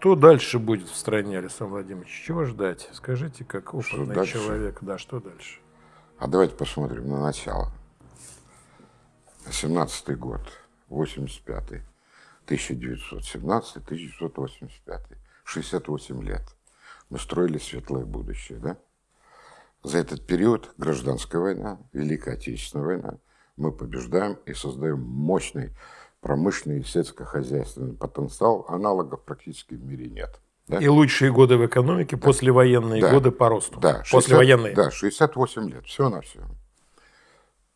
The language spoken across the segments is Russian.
Что дальше будет в стране, Александр Владимирович? Чего ждать? Скажите, как опытный человек. Да, что дальше? А давайте посмотрим на начало. 17 год, 85 1917 1985 68 лет. Мы строили светлое будущее, да? За этот период гражданская война, Великая Отечественная война, мы побеждаем и создаем мощный промышленный и сельскохозяйственный потенциал. Аналогов практически в мире нет. Да? И лучшие годы в экономике, да. послевоенные да. годы по росту. Да, 60, послевоенные. Да, 68 лет, все на все.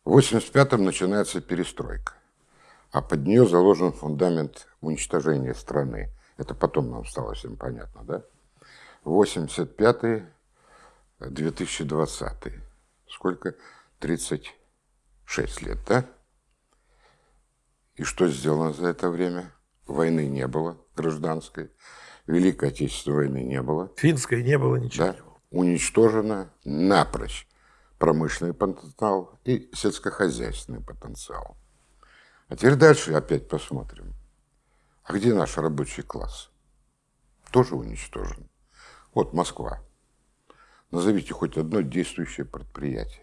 В 85-м начинается перестройка, а под нее заложен фундамент уничтожения страны. Это потом нам стало всем понятно, да? 85-й, 2020 Сколько? 36 лет, да? И что сделано за это время? Войны не было гражданской. Великой Отечественной войны не было. Финской не было, ничего да. Уничтожено напрочь промышленный потенциал и сельскохозяйственный потенциал. А теперь дальше опять посмотрим. А где наш рабочий класс? Тоже уничтожен. Вот Москва. Назовите хоть одно действующее предприятие.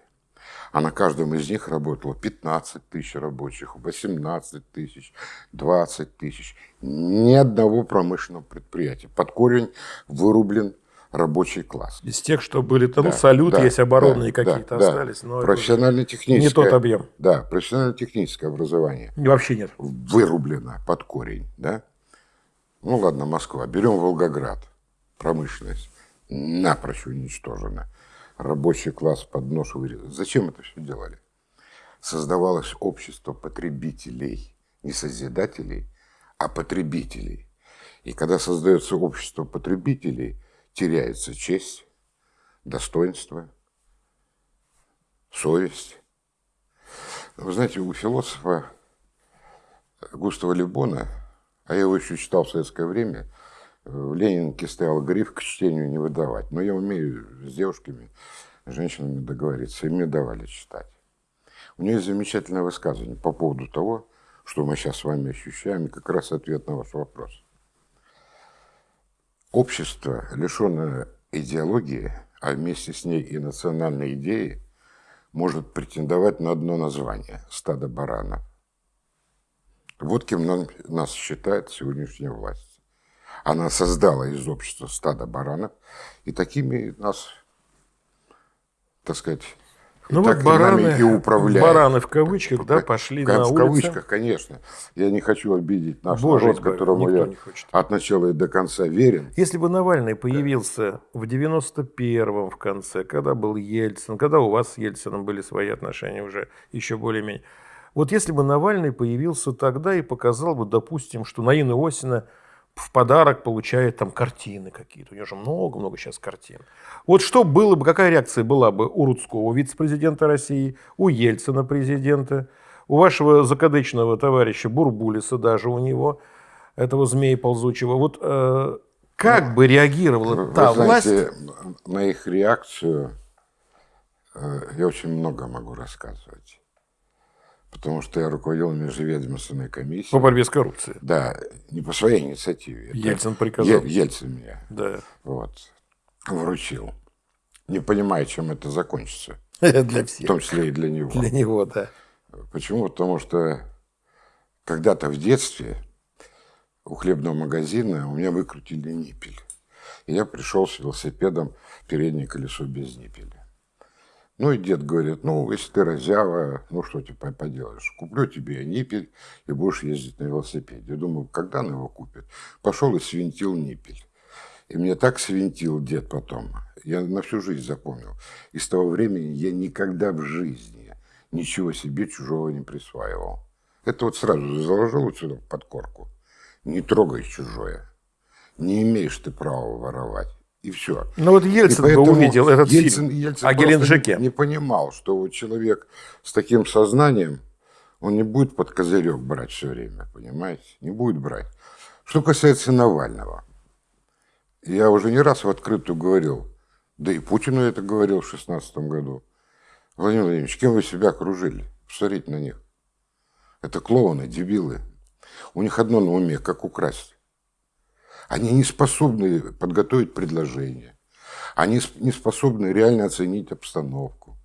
А на каждом из них работало 15 тысяч рабочих, 18 тысяч, 20 тысяч. Ни одного промышленного предприятия. Под корень вырублен рабочий класс. Из тех, что были там, да, салют, да, есть оборонные да, какие-то да, остались. Но профессионально-техническое. Не тот объем. Да, профессионально-техническое образование. Вообще нет. Вырублено под корень, да. Ну ладно, Москва. Берем Волгоград. Промышленность напрочь уничтожена рабочий класс под нож вырезать. Зачем это все делали? Создавалось общество потребителей, не созидателей, а потребителей. И когда создается общество потребителей, теряется честь, достоинство, совесть. Вы знаете, у философа Густава Лебона, а я его еще читал в советское время, в Ленинке стоял гриф к чтению не выдавать. Но я умею с девушками, с женщинами договориться, и мне давали читать. У нее есть замечательное высказывание по поводу того, что мы сейчас с вами ощущаем, и как раз ответ на ваш вопрос. Общество, лишенное идеологии, а вместе с ней и национальной идеи, может претендовать на одно название – стадо баранов. Вот кем нас считает сегодняшняя власть. Она создала из общества стадо баранов, и такими нас, так сказать, ну так вот бараны, и управляют. Бараны в кавычках, да, пошли в, на в улицы. В кавычках, конечно. Я не хочу обидеть наш Боже народ, которому я от начала и до конца верен. Если бы Навальный появился в 91-м в конце, когда был Ельцин, когда у вас с Ельцином были свои отношения уже еще более-менее. Вот если бы Навальный появился тогда и показал бы, допустим, что Наина Осина – в подарок получает там картины какие-то. У него же много-много сейчас картин. Вот что было бы, какая реакция была бы у Рудского, вице-президента России, у Ельцина президента, у вашего закадычного товарища Бурбулиса даже у него, этого змея ползучего. Вот э, как ну, бы реагировала вы та знаете, власть? На их реакцию э, я очень много могу рассказывать потому что я руководил межведомственной комиссией. По борьбе с коррупцией. Да, не по своей инициативе. Ельцин приказал. Ельцин меня да. вот, вручил. Не понимая, чем это закончится. Для всех. В том числе и для него. Для него, да. Почему? Потому что когда-то в детстве у хлебного магазина у меня выкрутили ниппель. И я пришел с велосипедом переднее колесо без ниппеля. Ну и дед говорит, ну, если ты разява, ну, что ты поделаешь, куплю тебе ниппель и будешь ездить на велосипеде. Я думаю, когда он его купит? Пошел и свинтил ниппель. И мне так свинтил дед потом. Я на всю жизнь запомнил. И с того времени я никогда в жизни ничего себе чужого не присваивал. Это вот сразу заложил сюда под корку. Не трогай чужое. Не имеешь ты права воровать. И все. Ну вот Ельцин бы увидел этот Ельцин, фильм Ельцин о Геленджике. Не, не понимал, что вот человек с таким сознанием, он не будет под козырек брать все время, понимаете? Не будет брать. Что касается Навального, я уже не раз в открытую говорил, да и Путину это говорил в 2016 году. Владимир Владимирович, кем вы себя окружили? Посмотрите на них. Это клоуны, дебилы. У них одно на уме, как украсть. Они не способны подготовить предложение. Они не способны реально оценить обстановку.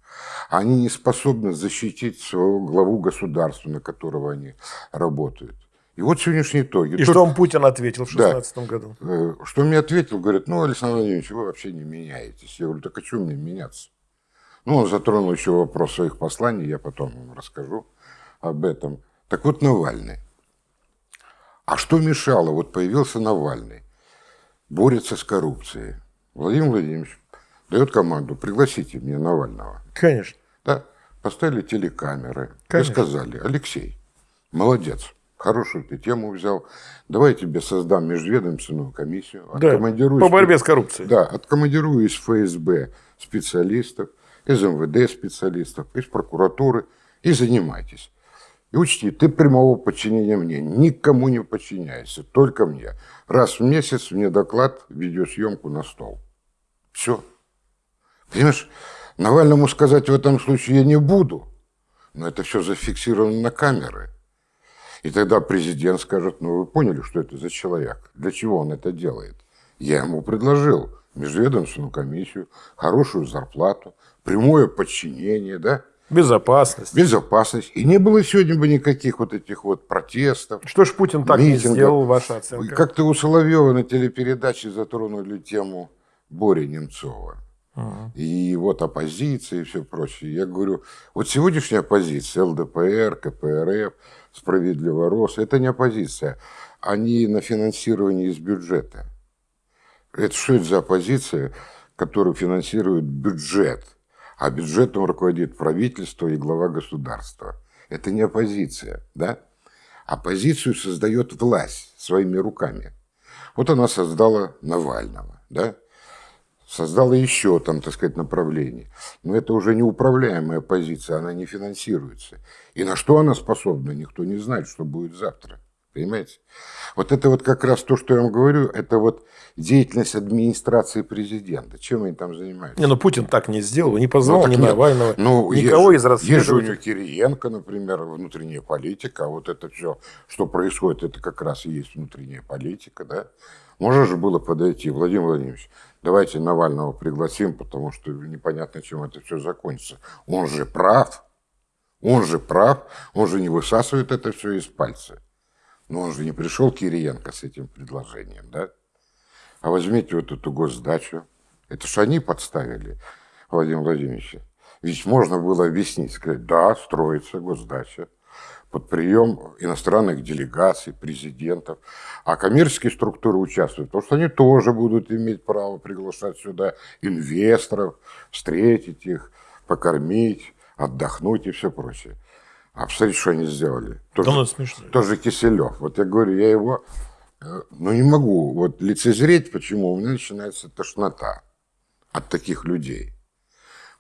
Они не способны защитить своего главу государства, на которого они работают. И вот сегодняшние итоги. И Тут, что вам Путин ответил в 2016 да, году? Э, что мне ответил? Говорит, ну, Александр Владимирович, вы вообще не меняетесь. Я говорю, так а что мне меняться? Ну, он затронул еще вопрос своих посланий, я потом вам расскажу об этом. Так вот, Навальный. А что мешало? Вот появился Навальный, борется с коррупцией. Владимир Владимирович дает команду, пригласите мне Навального. Конечно. Да, поставили телекамеры Конечно. и сказали, Алексей, молодец, хорошую ты тему взял, давай я тебе создам межведомственную комиссию. Да, по борьбе с коррупцией. Да, откомандирую из ФСБ специалистов, из МВД специалистов, из прокуратуры и занимайтесь. И учти, ты прямого подчинения мне, никому не подчиняйся, только мне. Раз в месяц мне доклад, видеосъемку на стол. Все. Понимаешь, Навальному сказать в этом случае я не буду, но это все зафиксировано на камеры. И тогда президент скажет, ну вы поняли, что это за человек, для чего он это делает. Я ему предложил межведомственную комиссию, хорошую зарплату, прямое подчинение, да? Безопасность. Безопасность. И не было сегодня бы никаких вот этих вот протестов. Что ж Путин так митингов. не сделал, ваша оценка? Как-то у Соловьева на телепередаче затронули тему Бори Немцова. Угу. И вот оппозиция и все прочее. Я говорю, вот сегодняшняя оппозиция, ЛДПР, КПРФ, Справедливо Рос, это не оппозиция. Они на финансировании из бюджета. Это что это за оппозиция, которую финансирует бюджет? А бюджетом руководит правительство и глава государства. Это не оппозиция, да? Оппозицию создает власть своими руками. Вот она создала Навального, да? Создала еще там, так сказать, направление. Но это уже неуправляемая позиция, она не финансируется. И на что она способна, никто не знает, что будет завтра. Понимаете? Вот это вот как раз то, что я вам говорю, это вот деятельность администрации президента. Чем они там занимаются? Не, ну Путин так не сделал, не позвал ну, ни нет. Навального, ну, никого есть, из расследователей. Есть у него Кириенко, например, внутренняя политика, а вот это все, что происходит, это как раз и есть внутренняя политика, да? Можно же было подойти, Владимир Владимирович, давайте Навального пригласим, потому что непонятно, чем это все закончится. Он же прав, он же прав, он же не высасывает это все из пальца. Но он же не пришел Кириенко с этим предложением, да? А возьмите вот эту госдачу. Это же они подставили Владимира Владимировича. Ведь можно было объяснить, сказать, да, строится госдача под прием иностранных делегаций, президентов. А коммерческие структуры участвуют, потому что они тоже будут иметь право приглашать сюда инвесторов, встретить их, покормить, отдохнуть и все прочее. А посмотрите, что они сделали. Тоже, да, смешно. тоже Киселев. Вот я говорю, я его, э, ну не могу вот лицезреть, почему у меня начинается тошнота от таких людей.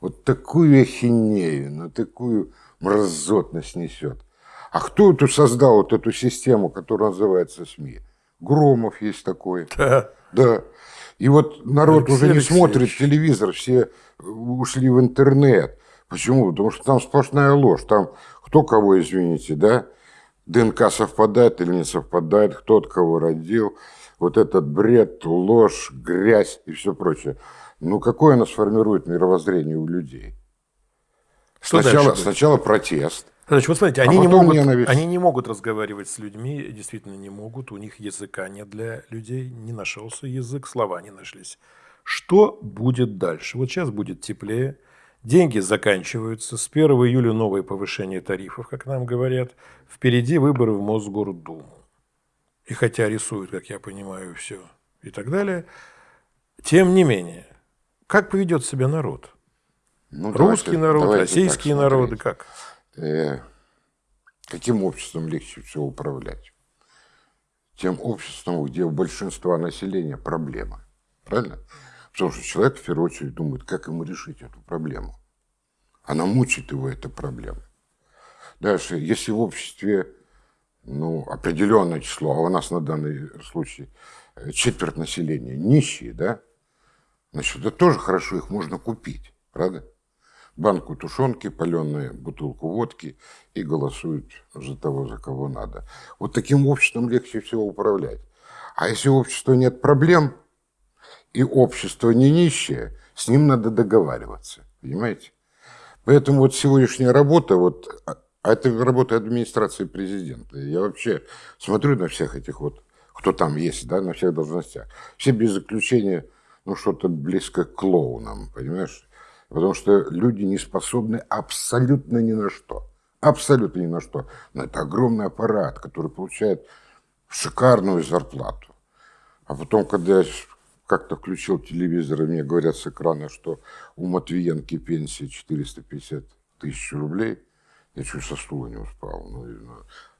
Вот такую ахинею, на такую мразотность несет. А кто тут создал вот эту систему, которая называется СМИ? Громов есть такой. Да. Да. И вот народ Алексей уже не Алексеевич. смотрит телевизор, все ушли в интернет. Почему? Потому что там сплошная ложь. Там кто кого, извините, да? ДНК совпадает или не совпадает, кто от кого родил. Вот этот бред, ложь, грязь и все прочее. Ну, какое оно сформирует мировоззрение у людей? Что сначала, сначала протест. Значит, вот смотрите, они, а не могут, они не могут разговаривать с людьми, действительно не могут, у них языка нет для людей, не нашелся язык, слова не нашлись. Что будет дальше? Вот сейчас будет теплее, Деньги заканчиваются. С 1 июля новое повышение тарифов, как нам говорят. Впереди выборы в Мосгордуму. И хотя рисуют, как я понимаю, все и так далее, тем не менее, как поведет себя народ? Ну, Русский давайте, народ, давайте российские народы, как? Э, каким обществом легче всего управлять? Тем обществом, где у большинства населения проблемы. Правильно? Потому что человек в первую очередь думает, как ему решить эту проблему. Она мучает его, эта проблема. Дальше, если в обществе ну, определенное число, а у нас на данный случай э, четверть населения нищие, да, значит, это тоже хорошо, их можно купить, правда? Банку тушенки, паленые, бутылку водки и голосуют за того, за кого надо. Вот таким обществом легче всего управлять. А если у общества нет проблем, и общество не нищее, с ним надо договариваться. Понимаете? Поэтому вот сегодняшняя работа, вот, а, а это работа администрации президента. Я вообще смотрю на всех этих вот, кто там есть, да, на всех должностях. Все без исключения, ну, что-то близко к клоунам, понимаешь? Потому что люди не способны абсолютно ни на что. Абсолютно ни на что. Но это огромный аппарат, который получает шикарную зарплату. А потом, когда как-то включил телевизор, и мне говорят с экрана, что у Матвиенки пенсия 450 тысяч рублей, я чуть со стула не упал. Ну, ну,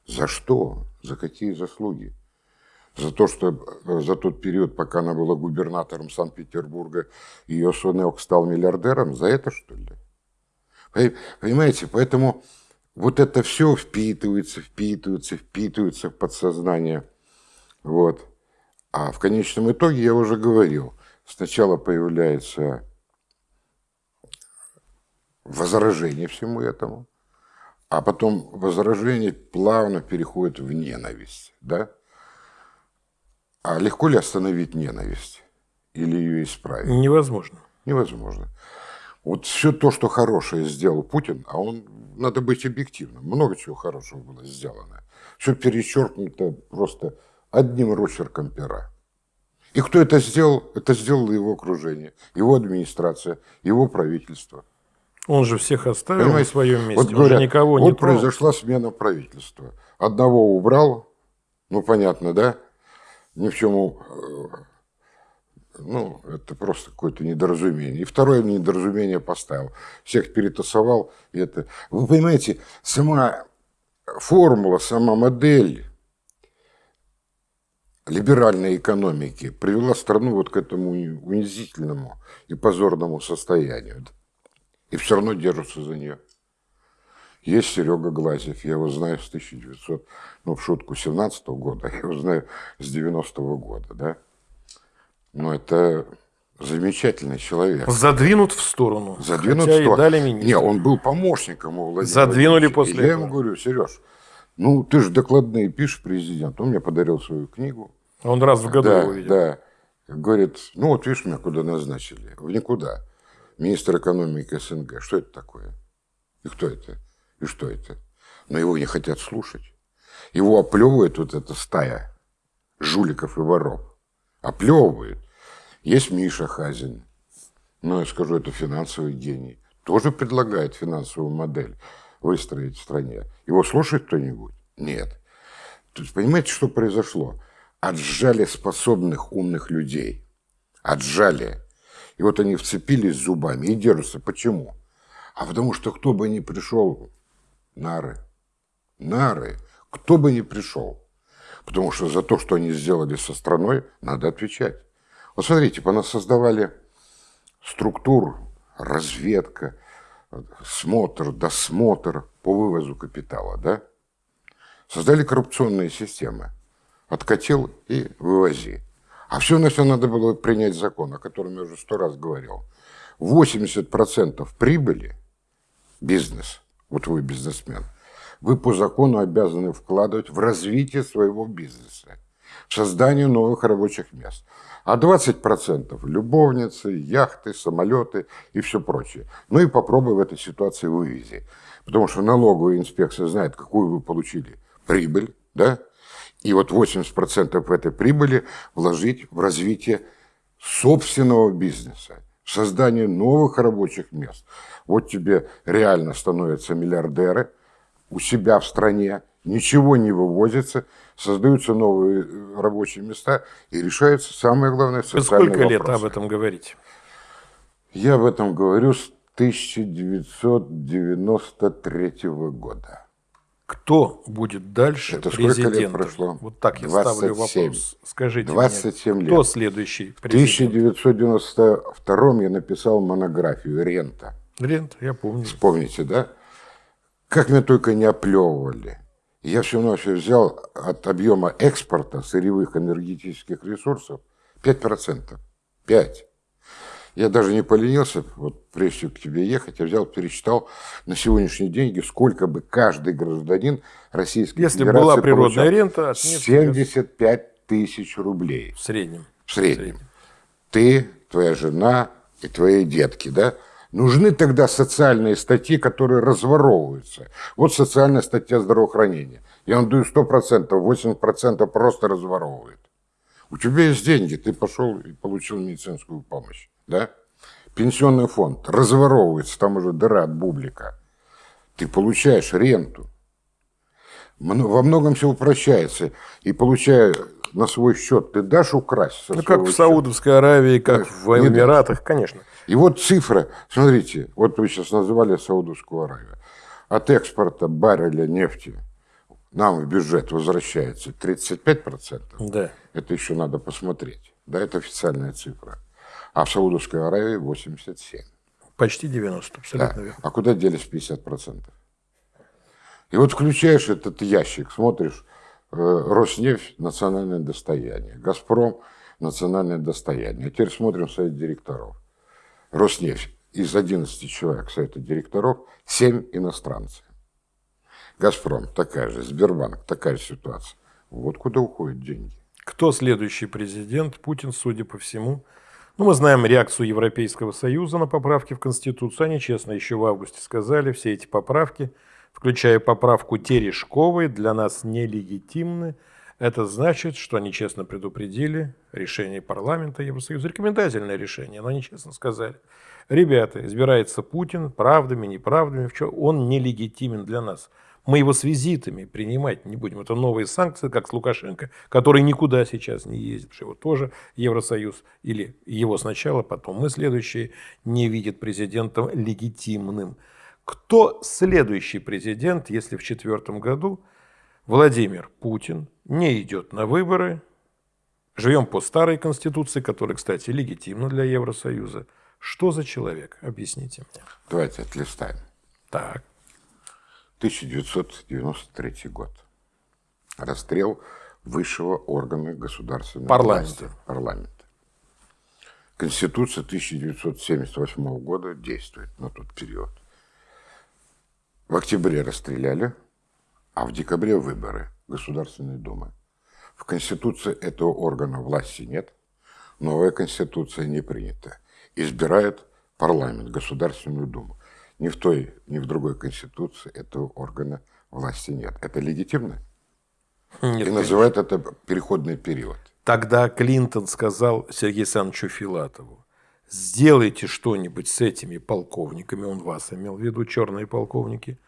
за что? За какие заслуги? За то, что э, за тот период, пока она была губернатором Санкт-Петербурга, ее сынок стал миллиардером? За это, что ли? Понимаете, поэтому вот это все впитывается, впитывается, впитывается в подсознание. Вот. А в конечном итоге, я уже говорил, сначала появляется возражение всему этому, а потом возражение плавно переходит в ненависть. Да? А легко ли остановить ненависть? Или ее исправить? Невозможно. Невозможно. Вот все то, что хорошее сделал Путин, а он, надо быть объективным, много чего хорошего было сделано. Все перечеркнуто просто одним росчерком пера. И кто это сделал? Это сделало его окружение, его администрация, его правительство. Он же всех оставил Понимаете? на своем месте, вот говорят, никого не Вот произошла смена правительства. Одного убрал, ну понятно, да? Ни в чем, э, ну, это просто какое-то недоразумение. И второе недоразумение поставил. Всех перетасовал. И это... Вы понимаете, сама формула, сама модель либеральной экономики привела страну вот к этому унизительному и позорному состоянию. И все равно держатся за нее. Есть Серега Глазев, я его знаю с 1900, ну, в шутку, 17 -го года, я его знаю с 90 -го года, да. Но это замечательный человек. Задвинут в сторону. Задвинут Хотя в сторону. И дали министра. Не, он был помощником у Владимира Задвинули после и этого. Я ему говорю, Сереж, ну, ты же докладные пишешь президент. Он мне подарил свою книгу. Он раз в году да, его видел. Да. Говорит, ну вот видишь, меня куда назначили. В никуда. Министр экономики СНГ. Что это такое? И кто это? И что это? Но его не хотят слушать. Его оплевывает вот эта стая жуликов и воров. Оплевывает. Есть Миша Хазин. Ну, я скажу, это финансовый гений. Тоже предлагает финансовую модель выстроить в стране. Его слушает кто-нибудь? Нет. То есть, понимаете, что произошло? отжали способных умных людей. Отжали. И вот они вцепились зубами и держатся. Почему? А потому что кто бы ни пришел, нары, нары, кто бы ни пришел. Потому что за то, что они сделали со страной, надо отвечать. Вот смотрите, нас создавали структур, разведка, смотр, досмотр по вывозу капитала, да? Создали коррупционные системы откатил и вывози. А все на все надо было принять закон, о котором я уже сто раз говорил. 80% прибыли бизнес, вот вы бизнесмен, вы по закону обязаны вкладывать в развитие своего бизнеса, в создание новых рабочих мест. А 20% любовницы, яхты, самолеты и все прочее. Ну и попробуй в этой ситуации вывези. Потому что налоговая инспекция знает, какую вы получили прибыль, да, и вот 80% этой прибыли вложить в развитие собственного бизнеса, создание новых рабочих мест. Вот тебе реально становятся миллиардеры у себя в стране, ничего не вывозится, создаются новые э, рабочие места и решаются самые главные социальные Сколько вопросы. лет об этом говорить? Я об этом говорю с 1993 года. Кто будет дальше Это президентом? сколько лет прошло? Вот так я 27. ставлю вопрос. Скажите 27 мне, лет. кто следующий президент? В 1992 я написал монографию «Рента». Рента, я помню. Вспомните, да? Как меня только не оплевывали. Я все равно взял от объема экспорта сырьевых энергетических ресурсов 5%. 5. Я даже не поленился, вот прежде к тебе ехать, я взял, пересчитал на сегодняшние деньги, сколько бы каждый гражданин Российской Если Федерации была природная рента, от 75 тысяч рублей. В среднем. В среднем. В среднем. Ты, твоя жена и твои детки, да? Нужны тогда социальные статьи, которые разворовываются. Вот социальная статья здравоохранения. Я вам даю 100%, 80% просто разворовывает. У тебя есть деньги, ты пошел и получил медицинскую помощь. Да? Пенсионный фонд разворовывается, там уже дыра от бублика. Ты получаешь ренту. Во многом все упрощается. И получая на свой счет, ты дашь украсть? Ну, как в Саудовской Аравии, как в Эмиратах, конечно. И вот цифра, смотрите, вот вы сейчас называли Саудовскую Аравию. От экспорта барреля нефти нам в бюджет возвращается 35%. Да. Это еще надо посмотреть. Да, это официальная цифра. А в Саудовской Аравии 87. Почти 90, абсолютно да. верно. А куда делись 50%? И вот включаешь этот ящик, смотришь, э, Роснефть – национальное достояние, Газпром – национальное достояние. А теперь смотрим совет директоров. Роснефть из 11 человек совета директоров 7 иностранцы. Газпром такая же, Сбербанк такая же ситуация. Вот куда уходят деньги. Кто следующий президент? Путин, судя по всему. Ну, мы знаем реакцию Европейского Союза на поправки в Конституцию. Они честно еще в августе сказали, все эти поправки, включая поправку Терешковой, для нас нелегитимны. Это значит, что они честно предупредили решение парламента Евросоюза, рекомендательное решение, но они честно сказали. Ребята, избирается Путин правдами, неправдами, он нелегитимен для нас. Мы его с визитами принимать не будем. Это новые санкции, как с Лукашенко, который никуда сейчас не ездит, его тоже Евросоюз, или его сначала, потом мы следующие, не видит президентом легитимным. Кто следующий президент, если в четвертом году Владимир Путин не идет на выборы, живем по старой конституции, которая, кстати, легитимна для Евросоюза. Что за человек? Объясните мне. Давайте отлистаем. Так. 1993 год. Расстрел высшего органа государственного парламента. власти. Парламента. Конституция 1978 года действует на тот период. В октябре расстреляли, а в декабре выборы Государственной Думы. В Конституции этого органа власти нет, новая Конституция не принята. Избирает парламент, Государственную Думу. Ни в той, ни в другой Конституции этого органа власти нет. Это легитимно? Нет, И называют это переходный период. Тогда Клинтон сказал Сергею Александровичу Филатову, сделайте что-нибудь с этими полковниками, он вас имел в виду, черные полковники,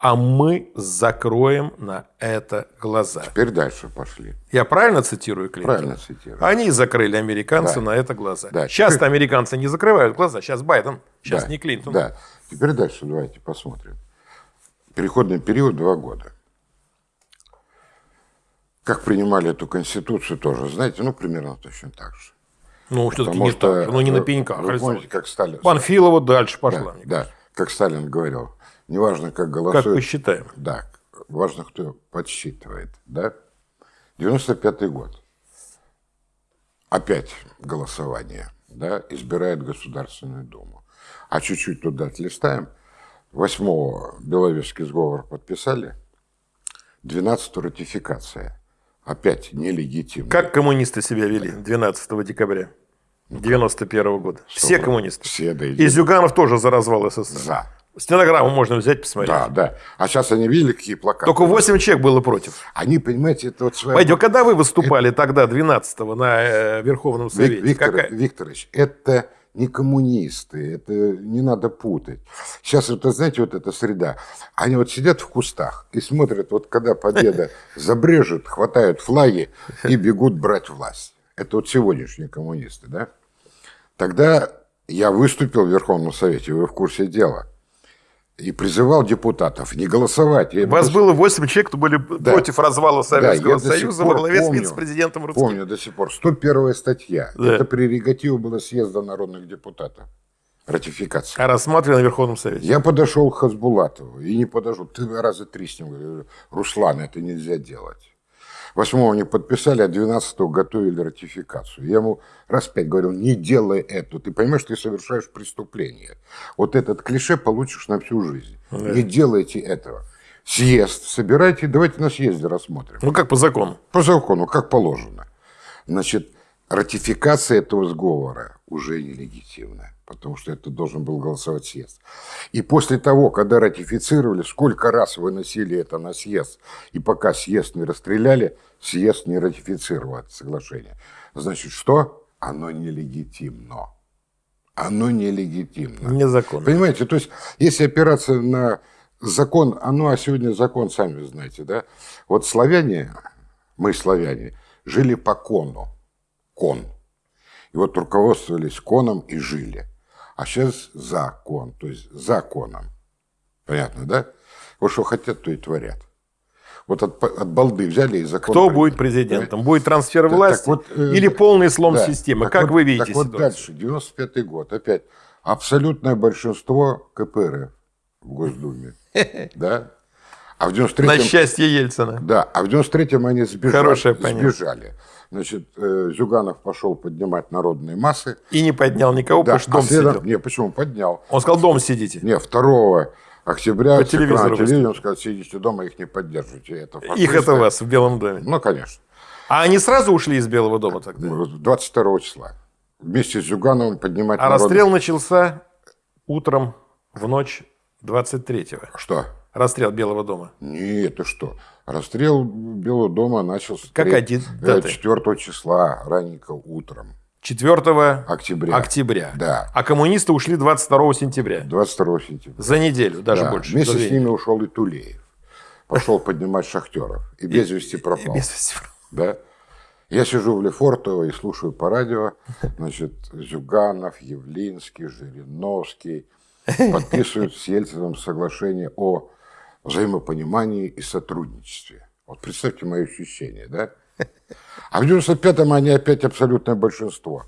а мы закроем на это глаза. Теперь дальше пошли. Я правильно цитирую Клинтона? Правильно цитирую. Они закрыли американцы да. на это глаза. Да. Сейчас теперь... американцы не закрывают глаза, сейчас Байден, сейчас да. не Клинтон. Да. Теперь дальше давайте посмотрим. Переходный период два года. Как принимали эту конституцию тоже, знаете, ну примерно точно так же. Ну, все-таки не что, так, ну не на пеньках. Вы помните, как Сталин... Панфилова дальше пошла. Да, да, как Сталин говорил, Неважно, как голосуют. Как посчитаем. Да, важно, кто подсчитывает. Да? 95-й год. Опять голосование. Да? Избирает Государственную Думу. А чуть-чуть туда отлистаем. 8-го Беловежский сговор подписали. 12-го ратификация. Опять нелегитимно. Как коммунисты себя вели 12 декабря 91 -го года? Все коммунисты. Все, да. И Зюганов тоже за развал СССР. За. Стенограмму можно взять, посмотреть. Да, да. А сейчас они видели, какие плакаты. Только 8 человек было против. Они, понимаете, это вот своя... Пойдем, когда вы выступали это... тогда, 12-го, на э, Верховном Совете? Виктор, Какая... Викторович, это не коммунисты, это не надо путать. Сейчас, вот, знаете, вот эта среда. Они вот сидят в кустах и смотрят, вот когда победа забрежет, хватают флаги и бегут брать власть. Это вот сегодняшние коммунисты, да? Тогда я выступил в Верховном Совете, вы в курсе дела и призывал депутатов не голосовать. У вас было 8 человек, кто были да. против развала Советского да, Союза во главе с вице-президентом Русским. Помню до сих пор. 101 статья. Да. Это прерогатива была съезда народных депутатов. Ратификация. А рассматривали на Верховном Совете? Я подошел к Хасбулатову и не подошел. Ты раза три с ним говорю, Руслан, это нельзя делать. 8 не подписали, а 12 готовили ратификацию. Я ему раз пять говорил, не делай это. Ты понимаешь, ты совершаешь преступление. Вот этот клише получишь на всю жизнь. Да. Не делайте этого. Съезд собирайте, давайте на съезде рассмотрим. Ну, как по закону. По закону, как положено. Значит, ратификация этого сговора уже нелегитимна, потому что это должен был голосовать съезд. И после того, когда ратифицировали, сколько раз выносили это на съезд, и пока съезд не расстреляли, съезд не ратифицировал это соглашение. Значит, что? Оно нелегитимно. Оно нелегитимно. Незаконно. Понимаете, то есть, если опираться на закон, оно, а сегодня закон, сами знаете, да? Вот славяне, мы славяне, жили по кону. Кон. И вот руководствовались коном и жили. А сейчас закон, то есть законом. Понятно, да? Вот что хотят, то и творят. Вот от, от балды взяли и закон... Кто будет президентом? Да? Будет трансфер власти так вот, э, или полный слом да, системы? Как вот, вы видите так ситуацию? вот дальше, 95 год, опять абсолютное большинство КПРФ в Госдуме. Да? А в 93-м... На счастье Ельцина. Да, а в 93-м они сбежали. Хорошее сбежали. Значит, э, Зюганов пошел поднимать народные массы. И не поднял никого, да, потому что дом а следом... сидел. Не, почему? Поднял. Он сказал, дом сидите. Не, 2 октября по телевизору, телевизору сказал, сидите дома, их не поддерживайте. Это их это вас в Белом доме? Ну, конечно. А они сразу ушли из Белого дома тогда? 22 ну, числа. Вместе с Зюгановым поднимать А народ... расстрел начался утром в ночь 23-го. Что? Расстрел Белого дома. Нет, ты что? Расстрел Белого дома начался Какая 4 э, числа, раненько утром. 4 октября. октября. Да. А коммунисты ушли 22 сентября. 22 сентября. За неделю, даже да. больше. Вместе с ними ушел и Тулеев. Пошел поднимать шахтеров. И без вести пропал. без вести пропал. Да? Я сижу в Лефортово и слушаю по радио, значит, Зюганов, Явлинский, Жириновский подписывают с Ельцином соглашение о взаимопонимании и сотрудничестве. Вот представьте мои ощущения, да? А в 95-м они опять абсолютное большинство.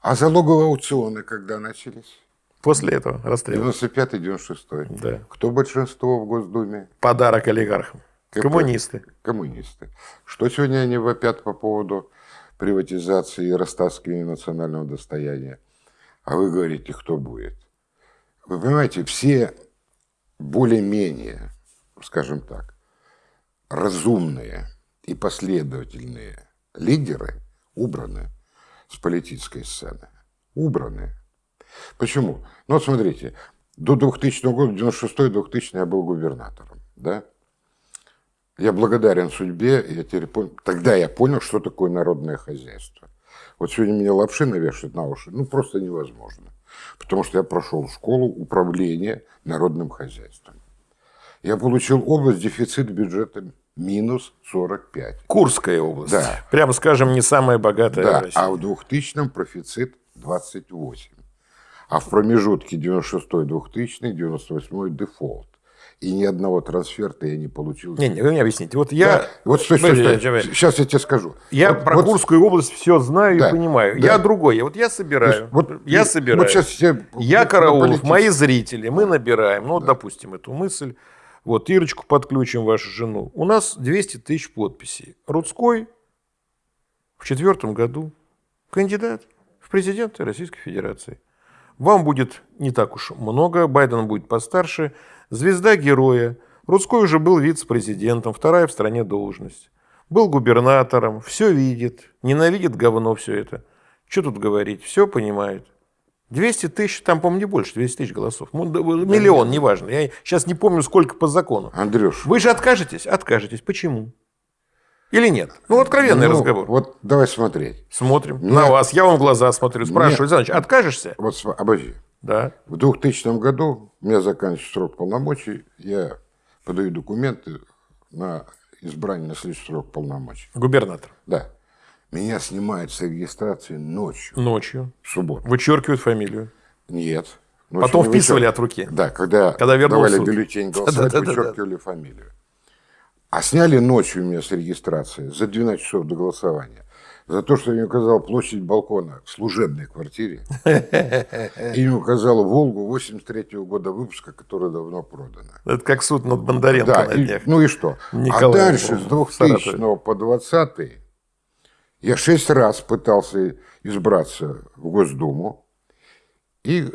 А залоговые аукционы когда начались? После этого расстрела. 95-96. Да. Кто большинство в Госдуме? Подарок олигархам. КП. Коммунисты. Коммунисты. Что сегодня они вопят по поводу приватизации и растаскивания национального достояния? А вы говорите, кто будет? Вы понимаете, все более-менее, скажем так, разумные и последовательные лидеры убраны с политической сцены. Убраны. Почему? Ну вот смотрите, до 2000 года, 96-2000 я был губернатором. Да? Я благодарен судьбе, я теперь понял, тогда я понял, что такое народное хозяйство. Вот сегодня мне лапши навешивают на уши, ну просто невозможно. Потому что я прошел школу управления народным хозяйством. Я получил область дефицит бюджета минус 45. Курская область. Да. Прямо скажем, не самая богатая да. А в 2000-м профицит 28. А в промежутке 96-2000, 98 дефолт. И ни одного трансферта я не получил. Не, не, вы мне объясните. Вот я... Да. Вот стой, стой, стой. Сейчас я тебе скажу. Я вот, про вот... Курскую область все знаю да. и понимаю. Да. Я другой. Вот я собираю. Вот, я собираю. Вот сейчас все... Я Караулов, мои зрители, мы набираем. Ну, да. допустим, эту мысль. Вот, Ирочку подключим, вашу жену. У нас 200 тысяч подписей. Рудской в четвертом году кандидат в президенты Российской Федерации. Вам будет не так уж много, Байден будет постарше. Звезда героя. Рудской уже был вице-президентом, вторая в стране должность. Был губернатором, все видит, ненавидит говно все это. Что тут говорить, все понимает. 200 тысяч, там, по-моему, не больше, 200 тысяч голосов. Миллион, неважно. Я сейчас не помню, сколько по закону. Андрюш. Вы же откажетесь? Откажетесь. Почему? Или нет? Ну, откровенный ну, разговор. Вот давай смотреть. Смотрим. Нет. На вас. Я вам в глаза смотрю. Спрашиваю, Александр откажешься? Вот, обожди. Да. В 2000 году у меня заканчивается срок полномочий. Я подаю документы на избрание на следующий срок полномочий. Губернатор? Да. Меня снимают с регистрации ночью. Ночью? В субботу. Вычеркивают фамилию? Нет. Потом вписывали от руки? Да, когда, когда давали бюллетень голосовать, вычеркивали фамилию. А сняли ночью меня с регистрации за 12 часов до голосования. За то, что я не указал площадь балкона в служебной квартире. И не указал Волгу 83 -го года выпуска, которая давно продана. Это как суд над Бондаренко да, на днях. И, ну и что? Николай, а дальше, с 2000 по 20 я шесть раз пытался избраться в Госдуму. И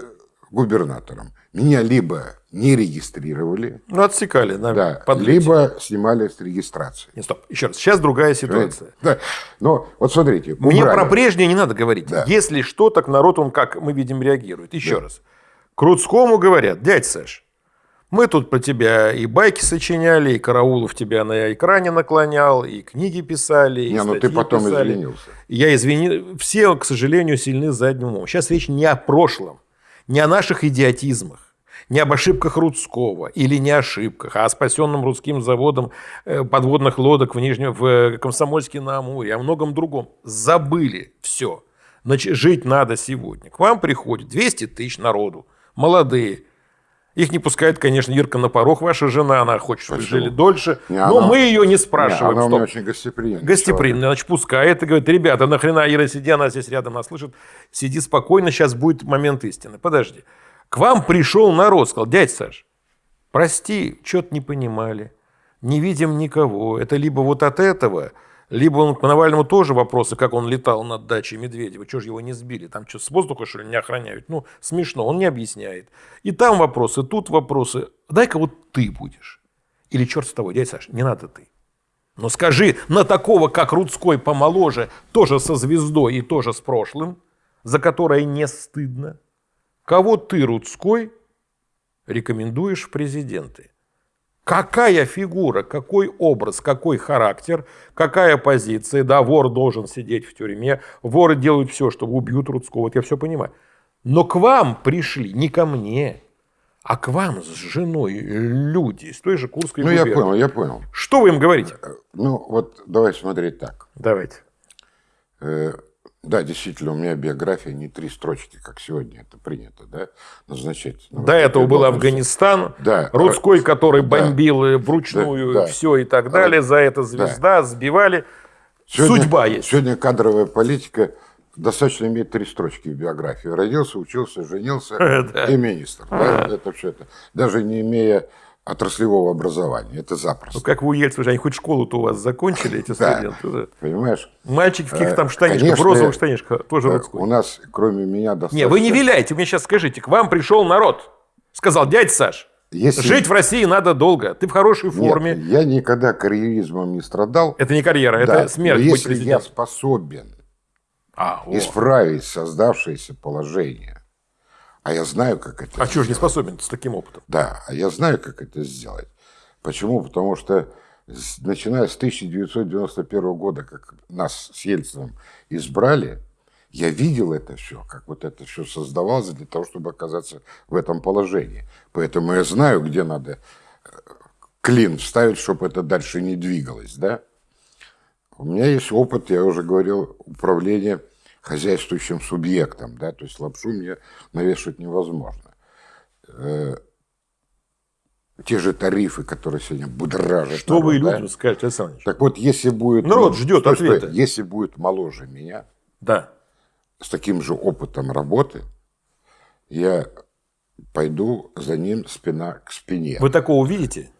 губернатором. Меня либо не регистрировали, Ну, отсекали. Да, подлете. либо снимали с регистрации. Не, стоп. Еще раз. Сейчас другая ситуация. Да. Но вот смотрите, Мне убрали. про прежнее не надо говорить. Да. Если что, так народ, он, как мы видим, реагирует. Еще раз. Крутскому говорят, дядь Саш, мы тут про тебя и байки сочиняли, и Караулов тебя на экране наклонял, и книги писали, и Не, ну ты потом писали. извинился. Я извини... Все, к сожалению, сильны задним умом. Сейчас речь не о прошлом, не о наших идиотизмах, не об ошибках Рудского или не ошибках, а о спасенном русским заводом э, подводных лодок в Нижнем, в э, Комсомольске на Амуре, о многом другом. Забыли все. Значит, жить надо сегодня. К вам приходит 200 тысяч народу, молодые. Их не пускает, конечно, Ирка на порог, ваша жена, она хочет, чтобы Почему? жили дольше. Не, но она- мы ее не Не, спрашиваем. она у меня Стоп. очень гостеприимная. Гостеприимный, значит, пускает и говорит, ребята, нахрена Ира сиди, она здесь рядом нас слышит, сиди спокойно, сейчас будет момент истины. Подожди. К вам пришел народ, сказал, дядь Саш, прости, что-то не понимали, не видим никого. Это либо вот от этого, либо он к Навальному тоже вопросы, как он летал над дачей Медведева, что же его не сбили, там что, с воздуха, что ли, не охраняют? Ну, смешно, он не объясняет. И там вопросы, тут вопросы. Дай-ка вот ты будешь. Или черт с тобой, дядь Саш, не надо ты. Но скажи, на такого, как Рудской, помоложе, тоже со звездой и тоже с прошлым, за которое не стыдно, кого ты, Рудской, рекомендуешь в президенты? Какая фигура, какой образ, какой характер, какая позиция? Да, вор должен сидеть в тюрьме, воры делают все, чтобы убьют Рудского, вот я все понимаю. Но к вам пришли, не ко мне, а к вам с женой люди из той же Курской Ну, я губернии. понял, я понял. Что вы им говорите? Ну, вот давай смотреть так. Давайте. Э, Да, действительно, у меня биография не три строчки, как сегодня это принято, да, назначать. на До этого был должности. Афганистан, Да. Рудской, который Да. бомбил э, вручную Да, да. все и так далее, за это звезда, сбивали. Сегодня- Судьба есть. Сегодня кадровая политика достаточно иметь три строчки в биографии. Родился, учился, женился Да. и министр. Да, это все это. Даже не имея отраслевого образования. Это запросто. Ну, как вы у Ельцина, же, они хоть школу-то у вас закончили, эти студенты? Понимаешь? Мальчики в каких-то там Э, штанишках, конечно, в розовых штанишках, тоже Э, Рудской. У нас, кроме меня, достаточно... Не, вы не виляйте, вы мне сейчас скажите, к вам пришел народ. Сказал, дядь Саш, Если- жить в России надо долго, ты в хорошей Нет, форме. я никогда карьеризмом не страдал. Это не карьера, Да, это смерть но если я способен А, о. исправить создавшееся положение, а я знаю, как это а что же не способен с таким опытом? Да, а я знаю, как это сделать. Почему? Потому что с- начиная с 1991 года, как нас с Ельцином избрали, я видел это все, как вот это все создавалось для того, чтобы оказаться в этом положении. Поэтому я знаю, где надо э, клин вставить, чтобы это дальше не двигалось. Да? У меня есть опыт, я уже говорил, управления хозяйствующим субъектом. Да? То есть лапшу мне навешивать невозможно те же тарифы, которые сегодня будоражат. Что вы народ, да? людям скажете, Александр Ильич? Так вот, если будет... Народ ждет Стой, стой. ответа. Если будет моложе меня, Да. с таким же опытом работы, я пойду за ним спина к спине. Вы такого видите?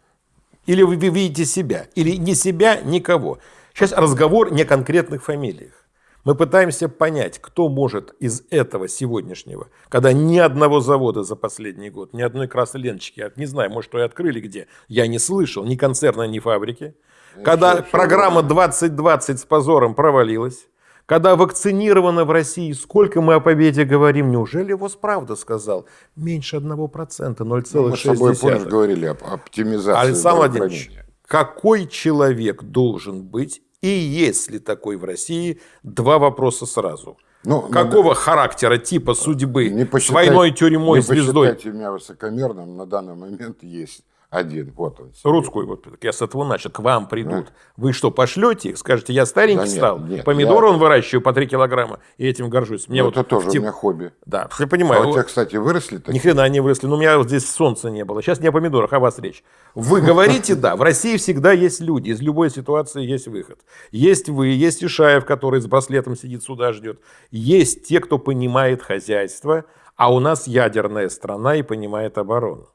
Или вы вы видите себя? Или не себя, никого? Сейчас разговор не о конкретных фамилиях. Мы пытаемся понять, кто может из этого сегодняшнего, когда ни одного завода за последний год, ни одной красной ленточки, я не знаю, может, что и открыли где, я не слышал, ни концерна, ни фабрики. Когда всё- всё программа 2020 с позором провалилась, когда вакцинировано в России, сколько мы о победе говорим, неужели ВОЗ правда сказал? Меньше 1%, 0,6%. Мы с тобой, помнишь, говорили об оптимизации Александр Владимирович, какой человек должен быть, и есть ли такой в России, два вопроса сразу. Ну, Какого характера, типа судьбы, Не с посчитайте- войной, тюрьмой, не звездой? посчитайте меня высокомерным, на данный момент есть один. Вот он. Рудской, вот я с этого начал, к вам придут. Вы что, пошлете их? Скажете, я старенький Да нет, стал, нет, помидоры я- он выращиваю по 3 килограмма, и этим горжусь. Мне Ну, вот это тоже в у меня хобби. Да, я А понимаю. у тебя, кстати, выросли Ни такие? хрена не выросли. Но у меня вот здесь солнца не было. Сейчас не о помидорах, а о вас речь. Вы говорите, да, в России всегда есть люди. Из любой ситуации есть выход. Есть вы, есть Ишаев, который с браслетом сидит, сюда ждет. Есть те, кто понимает хозяйство, а у нас ядерная страна и понимает оборону.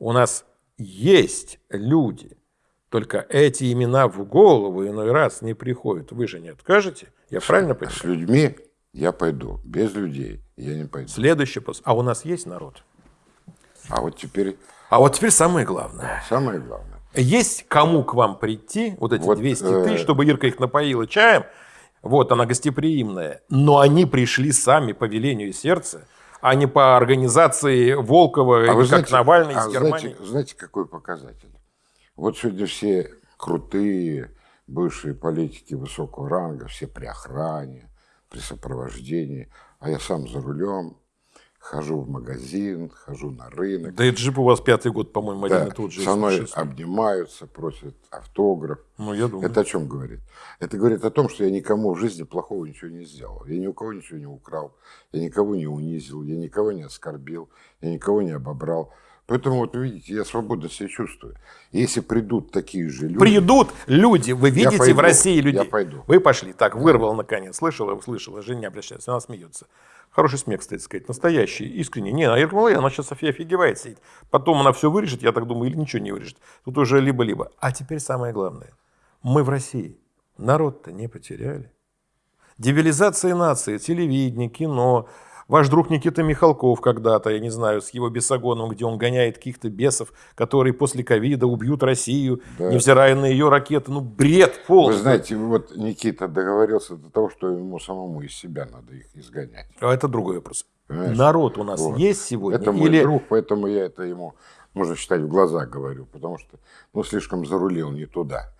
У нас есть люди. Только эти имена в голову иной раз не приходят. Вы же не откажете? Я правильно понимаю? С людьми я пойду. Без людей я не пойду. Следующий пост. А у нас есть народ? А вот теперь А вот теперь самое главное. самое главное. Есть кому к вам прийти, вот эти Вот, 200 э, тысяч, чтобы Ирка их напоила чаем. Вот, она гостеприимная. Но они пришли сами по велению сердца, а не по организации Волкова, или как Навальный а из Германии. Знаете, знаете, какой показатель? Вот сегодня все крутые бывшие политики высокого ранга, все при охране, при сопровождении, а я сам за рулем, хожу в магазин, хожу на рынок. Да и джип у вас пятый год, по-моему, один Да, и тот же. со мной честно. обнимаются, просят автограф. Ну, я думаю. Это о чем говорит? Это говорит о том, что я никому в жизни плохого ничего не сделал. Я ни у кого ничего не украл, я никого не унизил, я никого не оскорбил, я никого не обобрал. Поэтому, вот видите, я свободно себя чувствую. Если придут такие же люди... Придут люди, вы видите пойду, в России людей. я пойду. Вы пошли, так, вырвал наконец. Слышала, услышала, Женя обращается, она смеется. Хороший смех, кстати сказать, настоящий, искренний. Не, а Ирка Малая, она сейчас София офигевает сидит. Потом она все вырежет, я так думаю, или ничего не вырежет. Тут уже либо-либо. А теперь самое главное. Мы в России. Народ-то не потеряли. Дебилизация нации, телевидение, кино. Ваш друг Никита Михалков когда-то, я не знаю, с его бесогоном, где он гоняет каких-то бесов, которые после ковида убьют Россию, Да. невзирая на ее ракеты. Ну, бред полный. Вы знаете, вот Никита договорился до того, что ему самому из себя надо их изгонять. А это другой вопрос. Понимаешь? Народ у нас Вот. есть сегодня? Это мой Или друг, поэтому я это ему, можно считать, в глаза говорю, потому что ну, слишком зарулил не туда.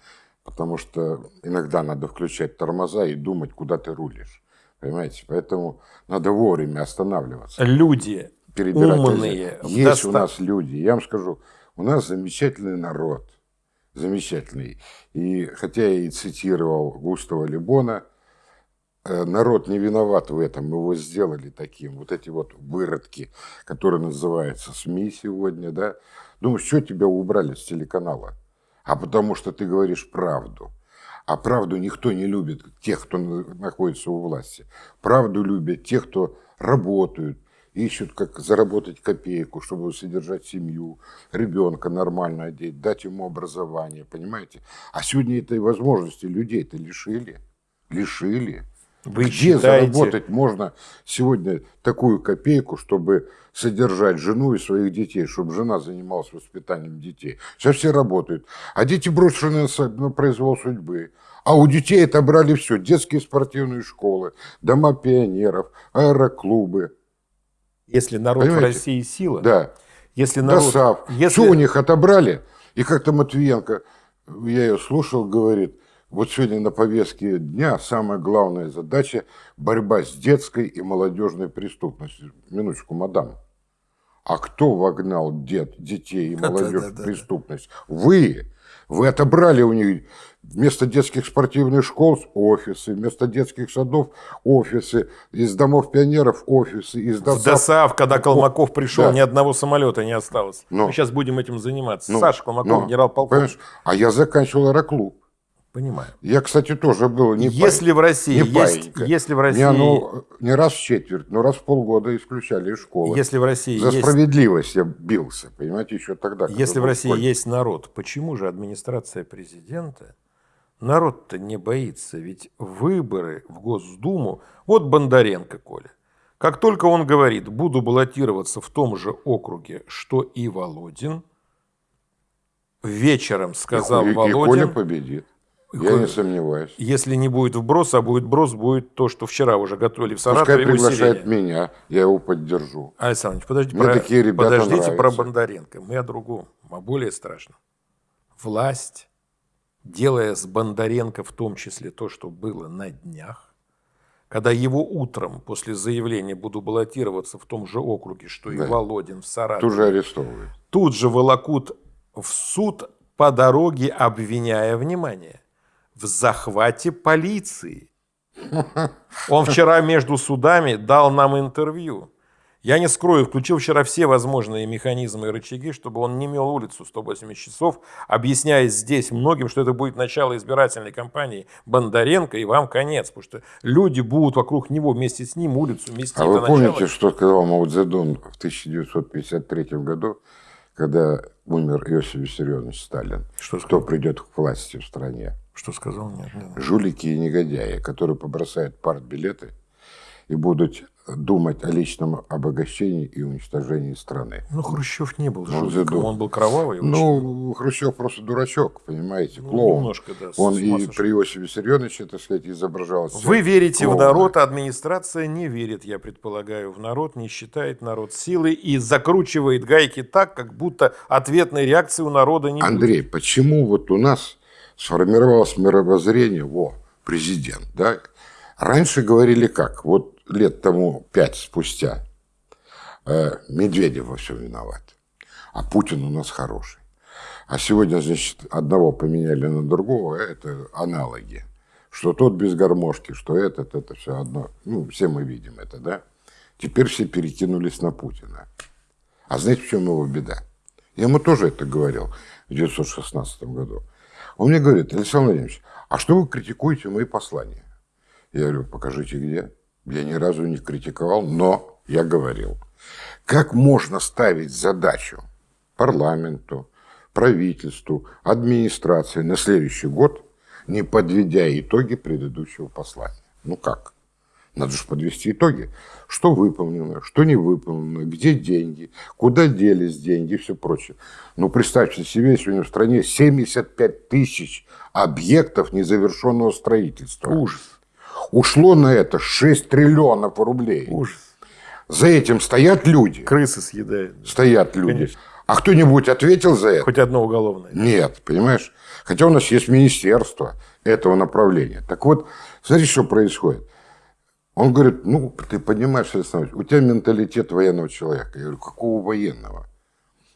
Потому что иногда надо включать тормоза и думать, куда ты рулишь. Понимаете? Поэтому надо вовремя останавливаться. люди перебирать умные. Есть у доста- нас люди, я вам скажу, у нас замечательный народ, замечательный. И хотя я и цитировал Густава Лебона, э, народ не виноват в этом, мы его сделали таким. Вот эти вот выродки, которые называются СМИ сегодня, да. Думаю, что тебя убрали с телеканала? А потому что ты говоришь правду. А правду никто не любит, тех, кто на- находится у власти. Правду любят те, кто работают, ищут, как заработать копейку, чтобы содержать семью, ребенка нормально одеть, дать ему образование, понимаете? А сегодня этой возможности людей-то лишили. Лишили. Вы Где считаете- заработать можно сегодня такую копейку, чтобы содержать жену и своих детей, чтобы жена занималась воспитанием детей? Сейчас все работают, а дети брошены на произвол судьбы. А у детей отобрали все. Детские спортивные школы, дома пионеров, аэроклубы. если народ в Понимаете? России сила, Да. если народ, ДОСАВ. если Все у них отобрали. И как-то Матвиенко, я ее слушал, говорит, вот сегодня на повестке дня самая главная задача – борьба с детской и молодежной преступностью. Минуточку, мадам. А кто вогнал дет, детей и молодежь в преступность? Вы. Вы отобрали у них вместо детских спортивных школ офисы, вместо детских садов офисы, из домов пионеров офисы, из в ДОСАВ ДОСАВ, когда Колмаков пришел, Да. ни одного самолета не осталось. Ну. Мы сейчас будем этим заниматься. Ну, Саша Колмаков, генерал-полковник. А я заканчивал аэроклуб. Понимаю. Я, кстати, тоже был не если в России не есть, паинька. если в России, Не, ну, не раз в четверть, но раз в полгода исключали из школы. если в России За есть справедливость я бился, понимаете, еще тогда. Если в России школьник. есть народ, почему же администрация президента, народ-то не боится? Ведь выборы в Госдуму, вот Бондаренко, Коля, как только он говорит, буду баллотироваться в том же округе, что и Володин, вечером сказал и, и Володин, Коля победит. Я не сомневаюсь. если не будет вброс, а будет брос, будет то, что вчера уже готовили в Пускай Саратове приглашает усиление. меня, я его поддержу. Александр Ильич, подождите, Мне про, такие ребята подождите про нравятся. Бондаренко. Мы о другом, о более страшном. Власть, делая с Бондаренко в том числе то, что было на днях, когда его утром после заявления «буду баллотироваться в том же округе, что и Да. Володин в Саратове», Тут же арестовывают. тут же волокут в суд по дороге, обвиняя, внимание, в захвате полиции. Он вчера между судами дал нам интервью. Я не скрою, включил вчера все возможные механизмы и рычаги, чтобы он не мел улицу 180 часов, объясняя здесь многим, что это будет начало избирательной кампании Бондаренко, и вам конец, потому что люди будут вокруг него вместе с ним улицу мести А вы помните, что сказал Мао Цзэдун в 1953 году, когда умер Иосиф Виссарионович Сталин? Что Кто придет к власти в стране? Что сказал? Нет, нет. жулики и негодяи, которые побросают партбилеты и будут думать о личном обогащении и уничтожении страны. Ну, Хрущев не был жутким, задум- он был кровавый. очень. Ну, Хрущев просто дурачок, понимаете, Ну, клоун. немножко, да, Он и сошел. при Иосифе Виссарионовиче, так сказать, изображал себя Вы верите в клоуна. народ, а администрация не верит, я предполагаю, в народ, не считает народ силой и закручивает гайки так, как будто ответной реакции у народа не будет. Андрей, почему вот у нас сформировалось мировоззрение, во, президент, да? Раньше говорили как, вот лет тому пять спустя, э, Медведев во всем виноват, а Путин у нас хороший. А сегодня, значит, одного поменяли на другого, это аналоги. Что тот без гармошки, что этот, это все одно. Ну, все мы видим это, да? Теперь все перекинулись на Путина. А знаете, в чем его беда? Я ему тоже это говорил в 1916 году. Он мне говорит, Александр Владимирович, а что вы критикуете мои послания? Я говорю, покажите где. Я ни разу не критиковал, но я говорил. Как можно ставить задачу парламенту, правительству, администрации на следующий год, не подведя итоги предыдущего послания? Ну как? Надо же подвести итоги. Что выполнено, что не выполнено, где деньги, куда делись деньги и все прочее. Ну, представьте себе, сегодня в стране 75 тысяч объектов незавершенного строительства. Ужас. Ушло на это 6 триллионов рублей. Ужас. За этим стоят люди. Крысы съедают. Стоят люди. Конечно. А кто-нибудь ответил за это? Хоть одно уголовное. Нет, понимаешь? Хотя у нас есть министерство этого направления. Так вот, смотрите, что происходит. Он говорит, ну, ты понимаешь, Александр у тебя менталитет военного человека. Я говорю, какого военного?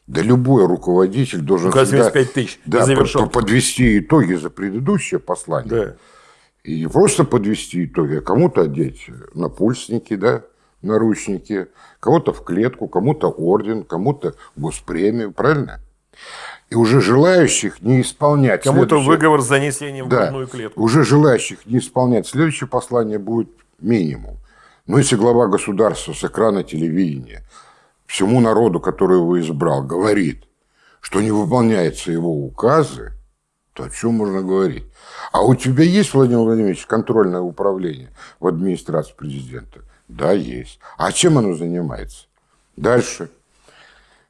Да любой руководитель должен Ну, всегда 75 тысяч да, незавершенных. по- подвести итоги за предыдущее послание. Да. И не просто подвести итоги, а кому-то одеть напульсники, да, наручники, кого-то в клетку, кому-то орден, кому-то госпремию, правильно? И уже желающих не исполнять Кому-то следующее- выговор с занесением в да, грудную клетку. уже желающих не исполнять следующее послание будет минимум. Но если глава государства с экрана телевидения всему народу, который его избрал, говорит, что не выполняются его указы, то о чем можно говорить? А у тебя есть, Владимир Владимирович, контрольное управление в администрации президента? Да, есть. А чем оно занимается? Дальше.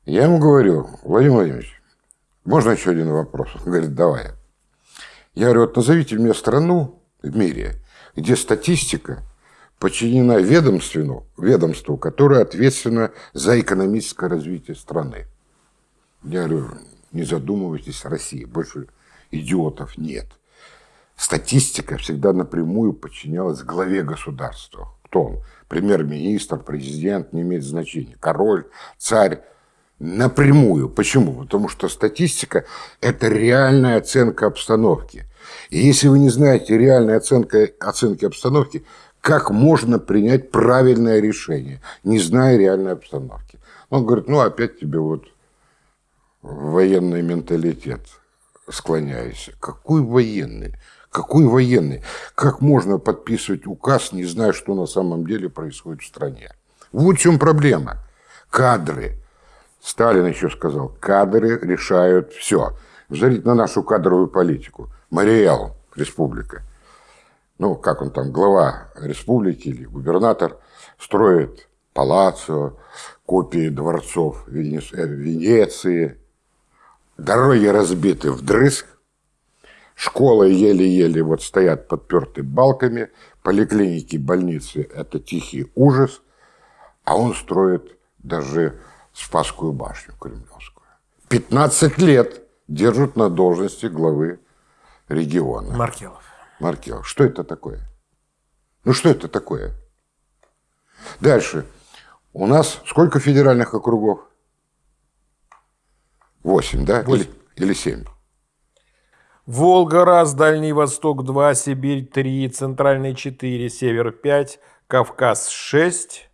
Я ему говорю, Владимир Владимирович, можно еще один вопрос? Он говорит, давай. Я говорю, вот назовите мне страну в мире, где статистика подчинена ведомству, ведомству, которое ответственно за экономическое развитие страны. Я говорю, не задумывайтесь, Россия, больше идиотов нет. Статистика всегда напрямую подчинялась главе государства. Кто он? Премьер-министр, президент, не имеет значения. Король, царь. Напрямую. Почему? Потому что статистика – это реальная оценка обстановки. И если вы не знаете реальной оценки, оценки обстановки, как можно принять правильное решение, не зная реальной обстановки? Он говорит, ну опять тебе вот военный менталитет склоняюсь. Какой военный? Какой военный? Как можно подписывать указ, не зная, что на самом деле происходит в стране? Вот в чем проблема. Кадры. Сталин еще сказал, кадры решают все. Взгляните на нашу кадровую политику. Мариэл, республика. Ну, как он там, глава республики или губернатор, строит палаццо, копии дворцов э, Венеции, Дороги разбиты вдрызг, школы еле-еле вот стоят подперты балками, поликлиники, больницы – это тихий ужас, а он строит даже Спасскую башню Кремлевскую. 15 лет держат на должности главы региона. Маркелов. Маркелов. Что это такое? Ну, что это такое? Дальше. У нас сколько федеральных округов? Восемь, да? Восемь. Или, или семь? Волга раз, Дальний Восток 2, Сибирь 3, Центральный 4, Север 5, Кавказ 6.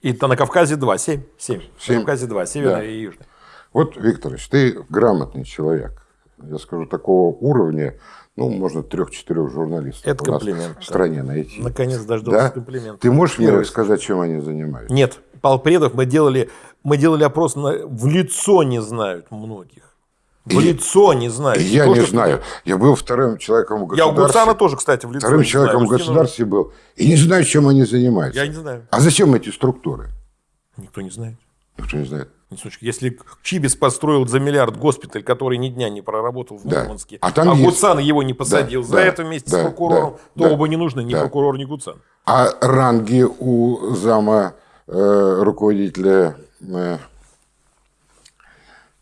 И то на Кавказе 2, 7. 7. Семь. На Кавказе 2, Северный Да. и Южный. Вот, Викторович, ты грамотный человек. Я скажу, такого уровня, ну, можно трех-четырех журналистов Это у нас комплимент, в стране найти. Наконец дождался Да? комплимента. Ты можешь мне Первый. сказать, чем они занимаются? Нет, Палпредов мы делали, мы делали опрос, на, в лицо не знают многих. В и, лицо не знаю. Я не знаю. Я был вторым человеком в государстве. Я у Гуцана тоже, кстати, в лицо Вторым человеком знаю. в государстве был. И не знаю, чем они занимаются. Я не знаю. А зачем эти структуры? Никто не знает. Никто не знает. Если Чибис построил за миллиард госпиталь, который ни дня не проработал в да. Мурманске, а, там а есть... Гуцан его не посадил да, за да, это вместе да, с прокурором, да, то да, оба не нужны, ни да. прокурор, ни Гуцан. А ранги у зама э, руководителя э,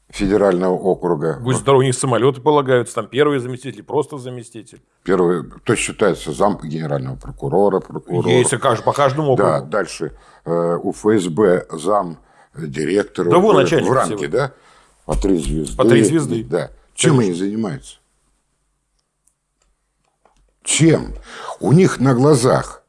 федерального округа. Будь здоров, у них самолеты полагаются, там первый заместитель, просто заместитель. Первый, то считается зам генерального прокурора, прокурора. Есть по каждому округу. Да, дальше э, у ФСБ зам директора. Да, начальник. В ранге, да? По три звезды. По три звезды. Да. Чем Конечно. они занимаются? Чем? У них на глазах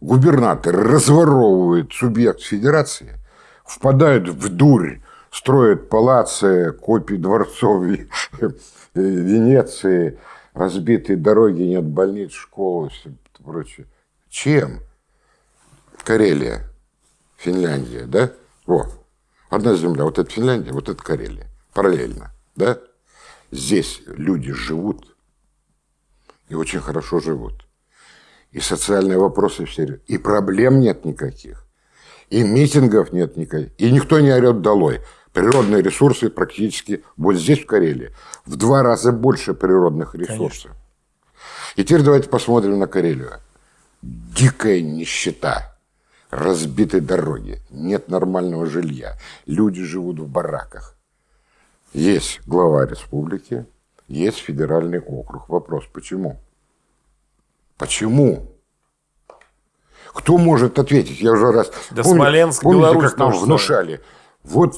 губернатор разворовывает субъект федерации, впадают в дурь строят палацы, копии дворцов Венеции, разбитые дороги, нет больниц, школ и все прочее. Чем? Карелия, Финляндия, да? Вот. Одна земля, вот это Финляндия, вот это Карелия. Параллельно, да? Здесь люди живут и очень хорошо живут. И социальные вопросы все, и проблем нет никаких, и митингов нет никаких, и никто не орет долой природные ресурсы практически вот здесь, в Карелии, в два раза больше природных ресурсов. Конечно. И теперь давайте посмотрим на Карелию. Дикая нищета, разбитые дороги, нет нормального жилья, люди живут в бараках. Есть глава республики, есть федеральный округ. Вопрос, почему? Почему? Кто может ответить? Я уже раз... Да помните, Смоленск, помните, Беларусь как нам внушали? Вот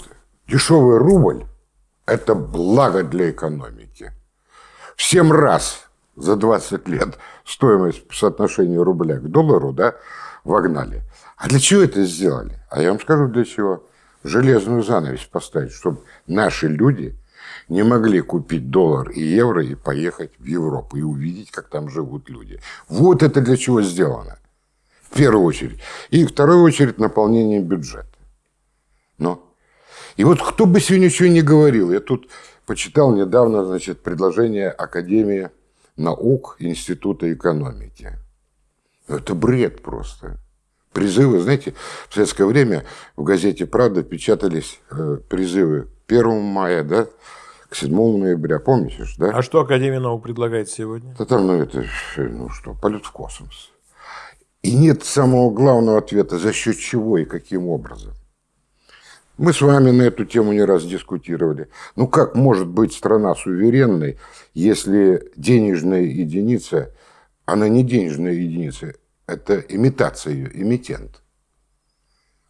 Дешевый рубль – это благо для экономики. В 7 раз за 20 лет стоимость по соотношению рубля к доллару да, вогнали. А для чего это сделали? А я вам скажу для чего. Железную занавесь поставить, чтобы наши люди не могли купить доллар и евро и поехать в Европу и увидеть, как там живут люди. Вот это для чего сделано. В первую очередь. И в вторую очередь наполнение бюджета. Но и вот кто бы сегодня ничего не говорил, я тут почитал недавно, значит, предложение Академии наук Института экономики. Это бред просто. Призывы, знаете, в советское время в газете «Правда» печатались э, призывы 1 мая, да, к 7 ноября, помните же, да? А что Академия наук предлагает сегодня? Да там, ну, это, ну что, полет в космос. И нет самого главного ответа, за счет чего и каким образом. Мы с вами на эту тему не раз дискутировали. Ну как может быть страна суверенной, если денежная единица, она не денежная единица, это имитация ее, эмитент.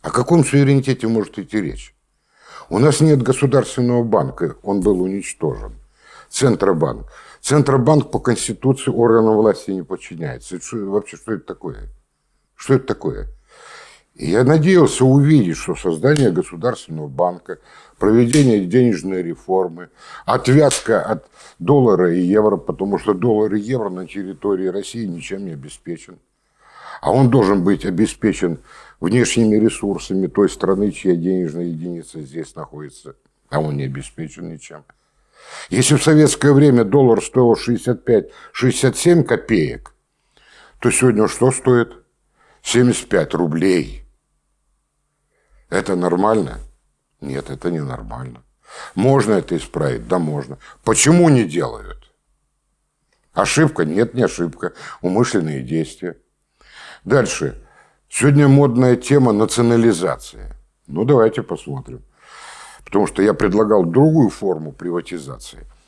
О каком суверенитете может идти речь? У нас нет государственного банка, он был уничтожен. Центробанк. Центробанк по Конституции органам власти не подчиняется. Это что, вообще, что это такое? Что это такое? Я надеялся увидеть, что создание государственного банка, проведение денежной реформы, отвязка от доллара и евро, потому что доллар и евро на территории России ничем не обеспечен. А он должен быть обеспечен внешними ресурсами той страны, чья денежная единица здесь находится, а он не обеспечен ничем. Если в советское время доллар стоил 65-67 копеек, то сегодня что стоит? 75 рублей. Это нормально? Нет, это не нормально. Можно это исправить? Да, можно. Почему не делают? Ошибка? Нет, не ошибка. Умышленные действия. Дальше. Сегодня модная тема национализация. Ну, давайте посмотрим. Потому что я предлагал другую форму приватизации –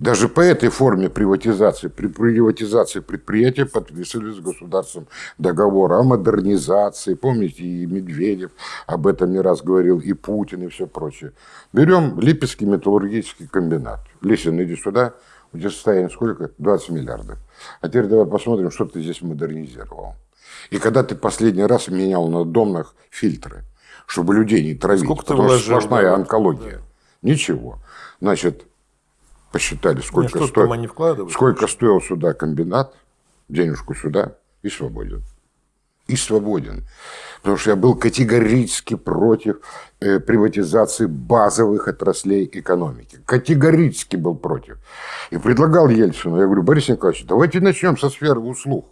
даже по этой форме приватизации, при приватизации предприятия подписывали с государством договор о модернизации. Помните, и Медведев об этом не раз говорил, и Путин, и все прочее. Берем Липецкий металлургический комбинат. Лисин, иди сюда. У тебя состояние сколько? 20 миллиардов. А теперь давай посмотрим, что ты здесь модернизировал. И когда ты последний раз менял на домных фильтры, чтобы людей не травить, Сколько потому что сплошная онкология. Да. Ничего. Значит, посчитали, сколько, Нет, сто... сколько стоил сюда комбинат, денежку сюда, и свободен. И свободен. Потому что я был категорически против э, приватизации базовых отраслей экономики. Категорически был против. И предлагал Ельцину, я говорю, Борис Николаевич, давайте начнем со сферы услуг.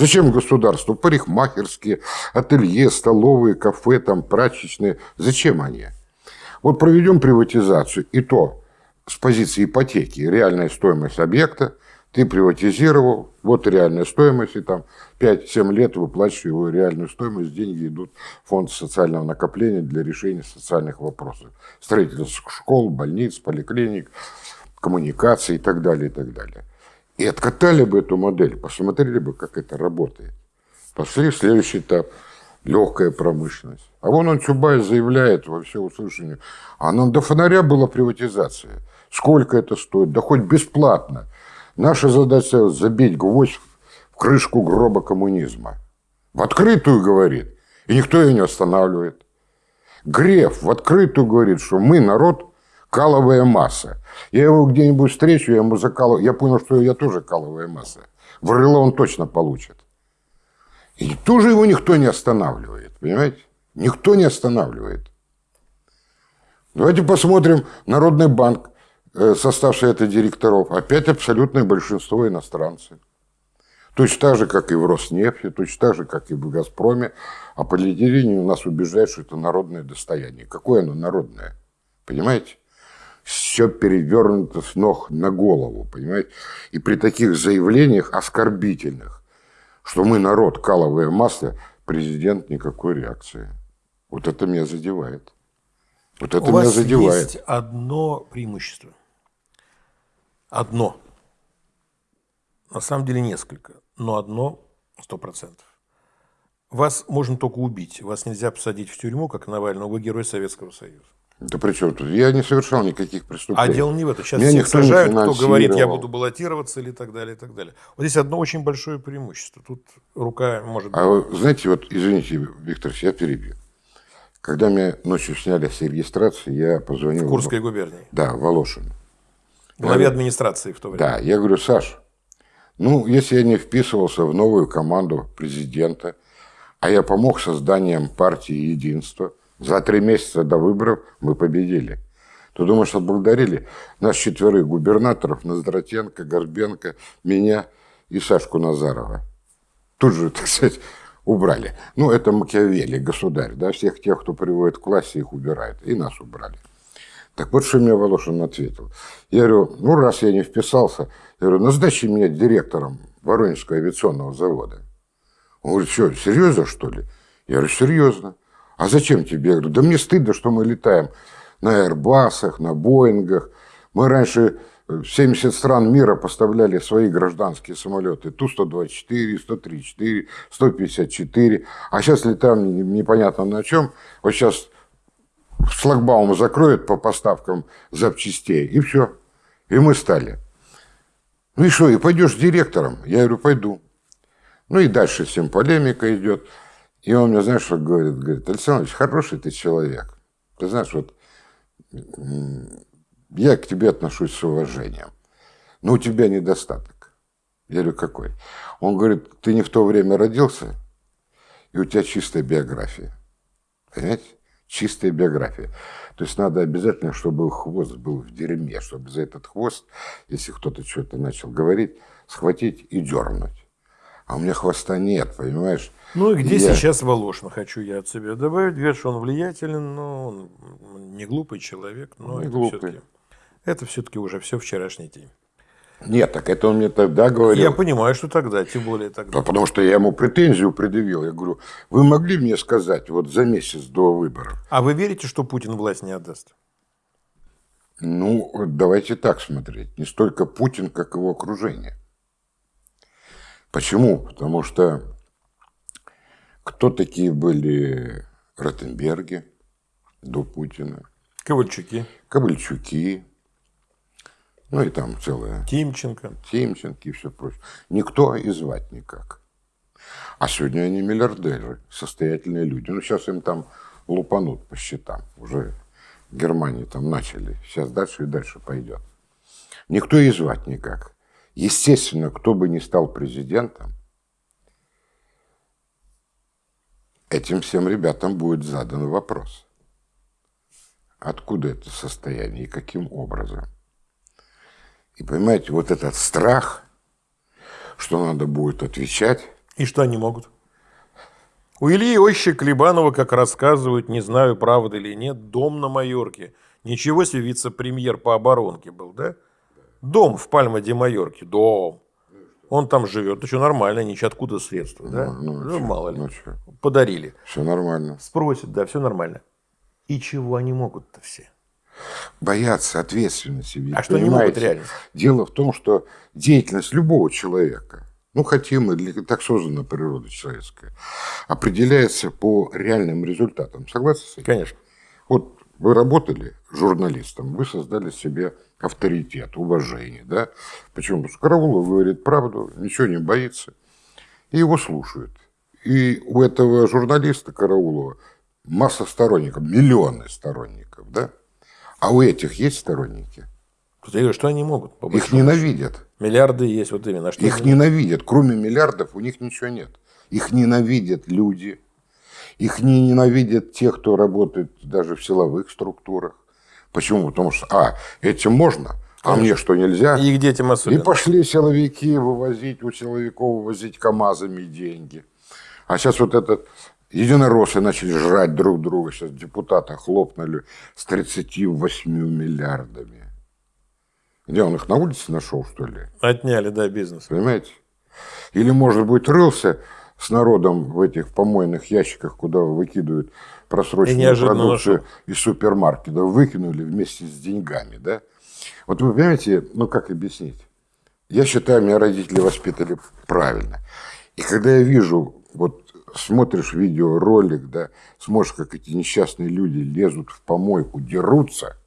Зачем государству? Парикмахерские, ателье, столовые, кафе, там, прачечные. Зачем они? Вот проведем приватизацию, и то с позиции ипотеки, реальная стоимость объекта, ты приватизировал, вот реальная стоимость, и там 5-7 лет выплачиваешь его реальную стоимость, деньги идут в фонд социального накопления для решения социальных вопросов. Строительство школ, больниц, поликлиник, коммуникаций и так далее, и так далее. И откатали бы эту модель, посмотрели бы, как это работает. Пошли в следующий этап – легкая промышленность. А вон он, Чубайс, заявляет во всеуслышание, а нам до фонаря была приватизация. Сколько это стоит? Да хоть бесплатно. Наша задача – забить гвоздь в крышку гроба коммунизма. В открытую говорит, и никто ее не останавливает. Греф в открытую говорит, что мы народ каловая масса. Я его где-нибудь встречу, я ему закалываю. Я понял, что я тоже каловая масса. В рыло он точно получит. И тоже его никто не останавливает, понимаете? Никто не останавливает. Давайте посмотрим Народный банк, э, составший это директоров. Опять абсолютное большинство иностранцы. Точно так же, как и в Роснефти, точно так же, как и в Газпроме. А по телевидению нас убеждают, что это народное достояние. Какое оно народное? Понимаете? Все перевернуто с ног на голову, понимаете? И при таких заявлениях оскорбительных, что мы народ, каловое масло, президент никакой реакции. Вот это меня задевает. Вот это У меня вас задевает. есть одно преимущество. Одно. На самом деле несколько, но одно сто процентов. Вас можно только убить. Вас нельзя посадить в тюрьму, как Навального. Вы герой Советского Союза. Да при чем тут? Я не совершал никаких А преступлений. дело не в этом. Сейчас Меня всех сажают, кто говорит, я буду баллотироваться или так далее, и так далее. Вот здесь одно очень большое преимущество. Тут рука может. А вы знаете, вот, извините, Виктор, я перебью. Когда меня ночью сняли с регистрации, я позвонил... в Курской губернии. Да, Волошин. Главе администрации в то время. Да, я говорю, Саш, ну, если я не вписывался в новую команду президента, а я помог созданием партии «Единство», за три месяца до выборов мы победили. Ты думаешь, отблагодарили? Нас четверых губернаторов, Ноздратенко, Горбенко, меня и Сашку Назарова. Тут же, так сказать, убрали. Ну, это Макиавелли, государь, да, всех тех, кто приводит к власти, их убирает. И нас убрали. Так вот, что мне Волошин ответил. Я говорю, ну, раз я не вписался, я говорю, назначи меня директором Воронежского авиационного завода. Он говорит, что, серьезно, что ли? Я говорю, серьезно. А зачем тебе? Я говорю, да мне стыдно, что мы летаем на Airbus'ах, на Боингах. Мы раньше в 70 стран мира поставляли свои гражданские самолеты. Ту-124, 134, 154. А сейчас летаем не- непонятно на чем. Вот сейчас шлагбаум закроют по поставкам запчастей, и все. И мы стали. Ну и что, и пойдешь директором? Я говорю, пойду. Ну и дальше всем полемика идет. И он мне, знаешь, что говорит? Говорит, Александр Ильич, хороший ты человек. Ты знаешь, вот я к тебе отношусь с уважением. Но у тебя недостаток. Я говорю, какой? Он говорит, ты не в то время родился, и у тебя чистая биография. Понимаете? Чистая биография. То есть надо обязательно, чтобы хвост был в дерьме, чтобы за этот хвост, если кто-то что-то начал говорить, схватить и дернуть. А у меня хвоста нет, понимаешь? Ну и где Я- сейчас Волошин, хочу я от себя добавить. Говорят, что он влиятелен, но он не глупый человек. Но Не это глупый. все-таки это все-таки уже все вчерашний день. Нет, так это он мне тогда говорил. Я понимаю, что тогда, тем более тогда. Да, потому что я ему претензию предъявил. Я говорю, вы могли мне сказать вот за месяц до выборов? А вы верите, что Путин власть не отдаст? Ну, давайте так смотреть. Не столько Путин, как его окружение. Почему? Потому что кто такие были Ротенберги до Путина, Ковальчуки, Ковальчуки, ну и там целая Тимченко. Тимченко и все прочее. Никто и звать никак. А сегодня они миллиардеры, состоятельные люди. Ну, сейчас им там лупанут по счетам. Уже в Германии там начали. Сейчас дальше и дальше пойдет. Никто и звать никак. Естественно, кто бы ни стал президентом, этим всем ребятам будет задан вопрос. Откуда это состояние и каким образом? И понимаете, вот этот страх, что надо будет отвечать. И что они могут? У Ильи Иосифовича Клебанова, как рассказывают, не знаю, правда или нет, дом на Майорке. Ничего себе вице-премьер по оборонке был, да? Дом в Пальма-де-Майорке, дом. Он там живет, еще нормально, ничего откуда средства, да? Ну, ну, Ну, мало ли. ну. Подарили. Все нормально. Спросят, да, все нормально. И чего они могут-то все? Боятся ответственности. ведь, А что они могут реально? Дело в том, что деятельность любого человека, ну, хотим мы, так создана природа человеческая, определяется по реальным результатам. Согласны с этим? Конечно. Вот вы работали журналистом, вы создали себе авторитет, уважение, да? Почему? Потому что Караулов говорит правду, ничего не боится, и его слушают. И у этого журналиста Караулова масса сторонников, миллионы сторонников, да? А у этих есть сторонники? Что они могут? Их ненавидят. Миллиарды есть, вот именно. А Что Их ненавидят. Кроме миллиардов у них ничего нет. Их ненавидят люди. Их не ненавидят те, кто работает даже в силовых структурах. Почему? Потому что, а, этим можно, а мне что нельзя? И к детям И особенно. пошли силовики вывозить, у силовиков вывозить КАМАЗами деньги. А сейчас вот этот единороссы начали жрать друг друга. Сейчас депутаты хлопнули с 38 миллиардами. Где он их на улице нашел, что ли? Отняли, да, бизнес. Понимаете? Или, может быть, рылся с народом в этих помойных ящиках, куда выкидывают просроченную продукцию нашел. из супермаркета, выкинули вместе с деньгами, да? Вот вы понимаете, ну как объяснить? Я считаю, меня родители воспитали правильно. И когда я вижу, вот смотришь видеоролик, да, смотришь, как эти несчастные люди лезут в помойку, дерутся,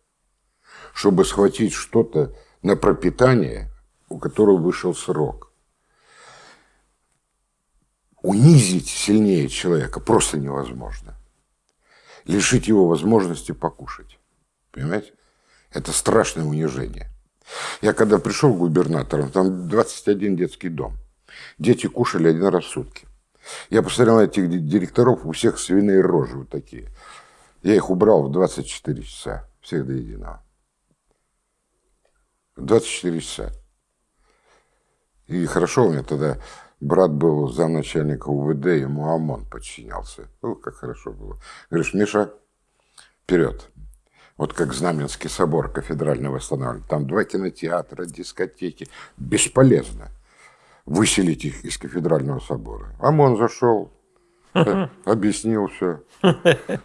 чтобы схватить что-то на пропитание, у которого вышел срок. Унизить сильнее человека просто невозможно. Лишить его возможности покушать. Понимаете? Это страшное унижение. Я когда пришел губернатором, там 21 детский дом. Дети кушали один раз в сутки. Я посмотрел на этих ди- директоров, у всех свиные рожи вот такие. Я их убрал в 24 часа, всех до единого. 24 часа. И хорошо у меня тогда брат был замначальника УВД, ему ОМОН подчинялся. Ну, как хорошо было. Говоришь, Миша, вперед. Вот как Знаменский собор кафедральный восстанавливали. Там два кинотеатра, дискотеки. Бесполезно выселить их из кафедрального собора. ОМОН зашел, объяснил все,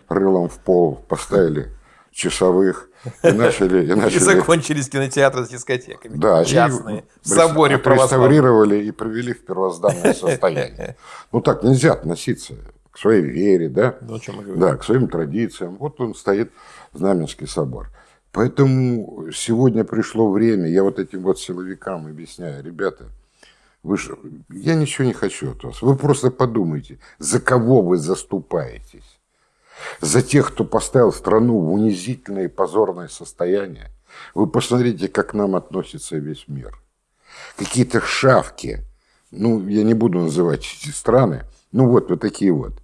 рылом в пол поставили часовых и начали... И И начали закончились кинотеатры с дискотеками. да, частные. и В соборе православном. отреставрировали и привели в первозданное состояние. Ну так нельзя относиться к своей вере, да? Ну, о чем мы говорим. Да, к своим традициям. Вот он стоит, Знаменский собор. Поэтому сегодня пришло время, я вот этим вот силовикам объясняю, ребята, вы же, я ничего не хочу от вас. Вы просто подумайте, за кого вы заступаетесь. За тех, кто поставил страну в унизительное и позорное состояние. Вы посмотрите, как к нам относится весь мир. Какие-то шавки, ну, я не буду называть эти страны, ну вот, вот такие вот.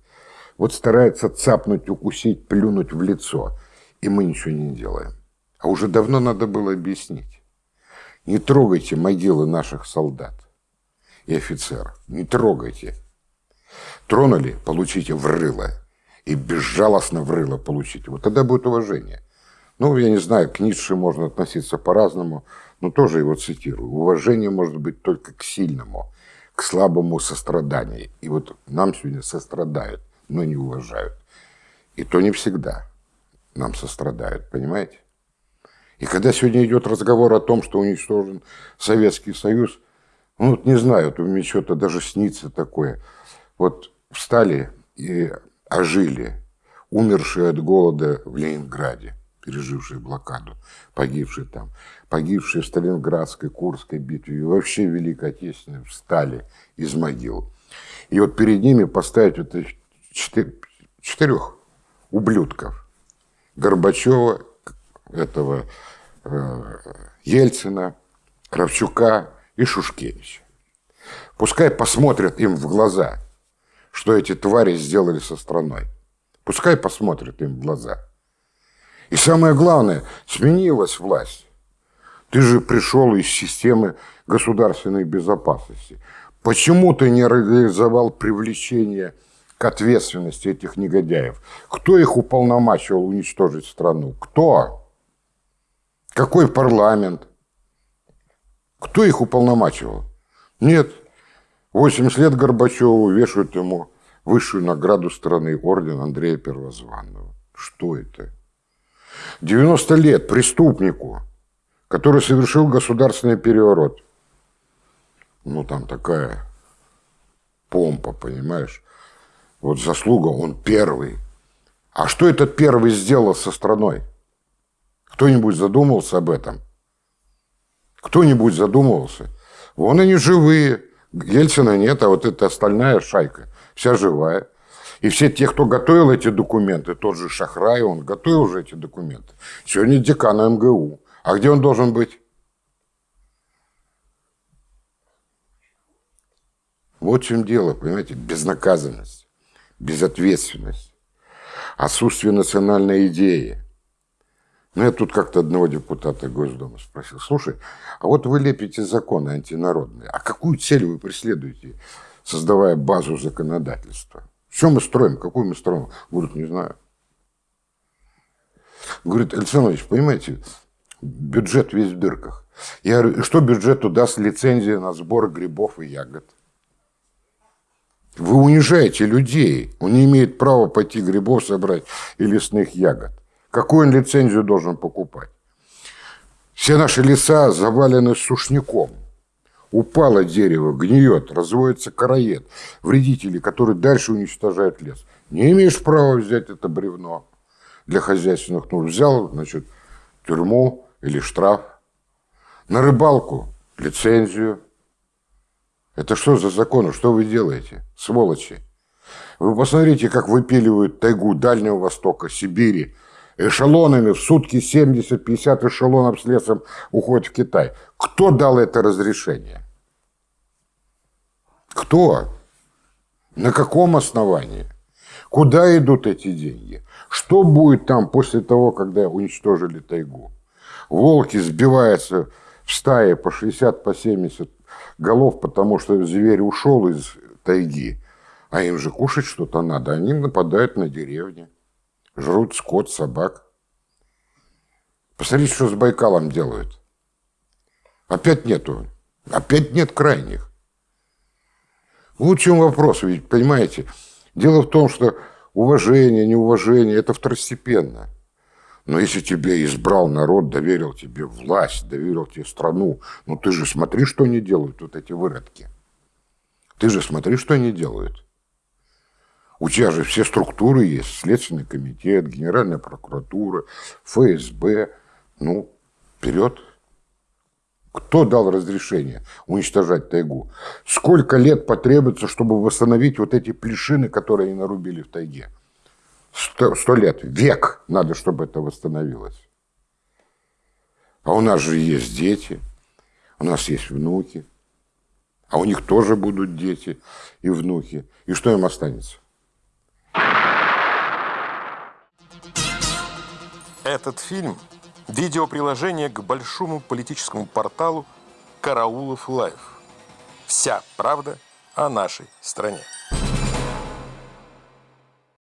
Вот стараются цапнуть, укусить, плюнуть в лицо. И мы ничего не делаем. А уже давно надо было объяснить. Не трогайте могилы наших солдат и офицеров. Не трогайте. Тронули, получите в. И безжалостно в рыло получите. Вот тогда будет уважение. Ну, я не знаю, к Ницше можно относиться по-разному, но тоже его цитирую. Уважение может быть только к сильному, к слабому сострадание. И вот нам сегодня сострадают, но не уважают. И то не всегда нам сострадают, понимаете? И когда сегодня идет разговор о том, что уничтожен Советский Союз, ну, вот не знаю, вот мне что-то даже снится такое. Вот встали и ожили умершие от голода в Ленинграде, пережившие блокаду, погибшие там, погибшие в Сталинградской, Курской битве и вообще Великой Отечественной встали из могил. И вот перед ними поставить вот этих четы- четырех ублюдков. Горбачева, этого э, Ельцина, Кравчука и Шушкевича. Пускай посмотрят им в глаза, что эти твари сделали со страной. Пускай посмотрят им в глаза. И самое главное, сменилась власть. Ты же пришел из системы государственной безопасности. Почему ты не реализовал привлечение к ответственности этих негодяев? Кто их уполномачивал уничтожить страну? Кто? Какой парламент? Кто их уполномачивал? Нет. 80 лет Горбачеву вешают ему высшую награду страны, орден Андрея Первозванного. Что это? 90 лет преступнику, который совершил государственный переворот. Ну, там такая помпа, понимаешь? Вот заслуга, он первый. А что этот первый сделал со страной? Кто-нибудь задумывался об этом? Кто-нибудь задумывался? Вон они живые. Ельцина нет, а вот эта остальная шайка вся живая. И все те, кто готовил эти документы, тот же Шахрай, он готовил уже эти документы. Сегодня декан МГУ. А где он должен быть? Вот в чем дело, понимаете, безнаказанность, безответственность, отсутствие национальной идеи. Ну, я тут как-то одного депутата Госдумы спросил, слушай, а вот вы лепите законы антинародные, а какую цель вы преследуете, создавая базу законодательства? Что мы строим? Какую мы строим? Говорит, не знаю. Говорит, Александр Ильич, понимаете, бюджет весь в дырках. Я говорю, что бюджету даст лицензия на сбор грибов и ягод? Вы унижаете людей. Он не имеет права пойти грибов собрать и лесных ягод. Какую он лицензию должен покупать? Все наши леса завалены сушняком. Упало дерево, гниет, разводится короед. Вредители, которые дальше уничтожают лес. Не имеешь права взять это бревно для хозяйственных нужд. Взял, значит, тюрьму или штраф. На рыбалку лицензию. Это что за законы? Что вы делаете, сволочи? Вы посмотрите, как выпиливают тайгу Дальнего Востока, Сибири. Эшелонами в сутки 70-50 эшелонов с лесом уходит в Китай. Кто дал это разрешение? Кто? На каком основании? Куда идут эти деньги? Что будет там после того, когда уничтожили тайгу? Волки сбиваются в стае по 60, по 70 голов, потому что зверь ушел из тайги, а им же кушать что-то надо. Они нападают на деревни, жрут скот, собак. Посмотрите, что с Байкалом делают. Опять нету. Опять нет крайних. Вот в чем вопрос, ведь, понимаете, дело в том, что уважение, неуважение – это второстепенно. Но если тебя избрал народ, доверил тебе власть, доверил тебе страну, ну ты же смотри, что они делают, вот эти выродки. Ты же смотри, что они делают. У тебя же все структуры есть, Следственный комитет, Генеральная прокуратура, ФСБ. Ну, вперед. Кто дал разрешение уничтожать тайгу? Сколько лет потребуется, чтобы восстановить вот эти плешины, которые они нарубили в тайге? Сто, сто лет, век надо, чтобы это восстановилось. А у нас же есть дети, у нас есть внуки, а у них тоже будут дети и внуки. И что им останется? Этот фильм – видеоприложение к большому политическому порталу «Караулов Лайв». Вся правда о нашей стране.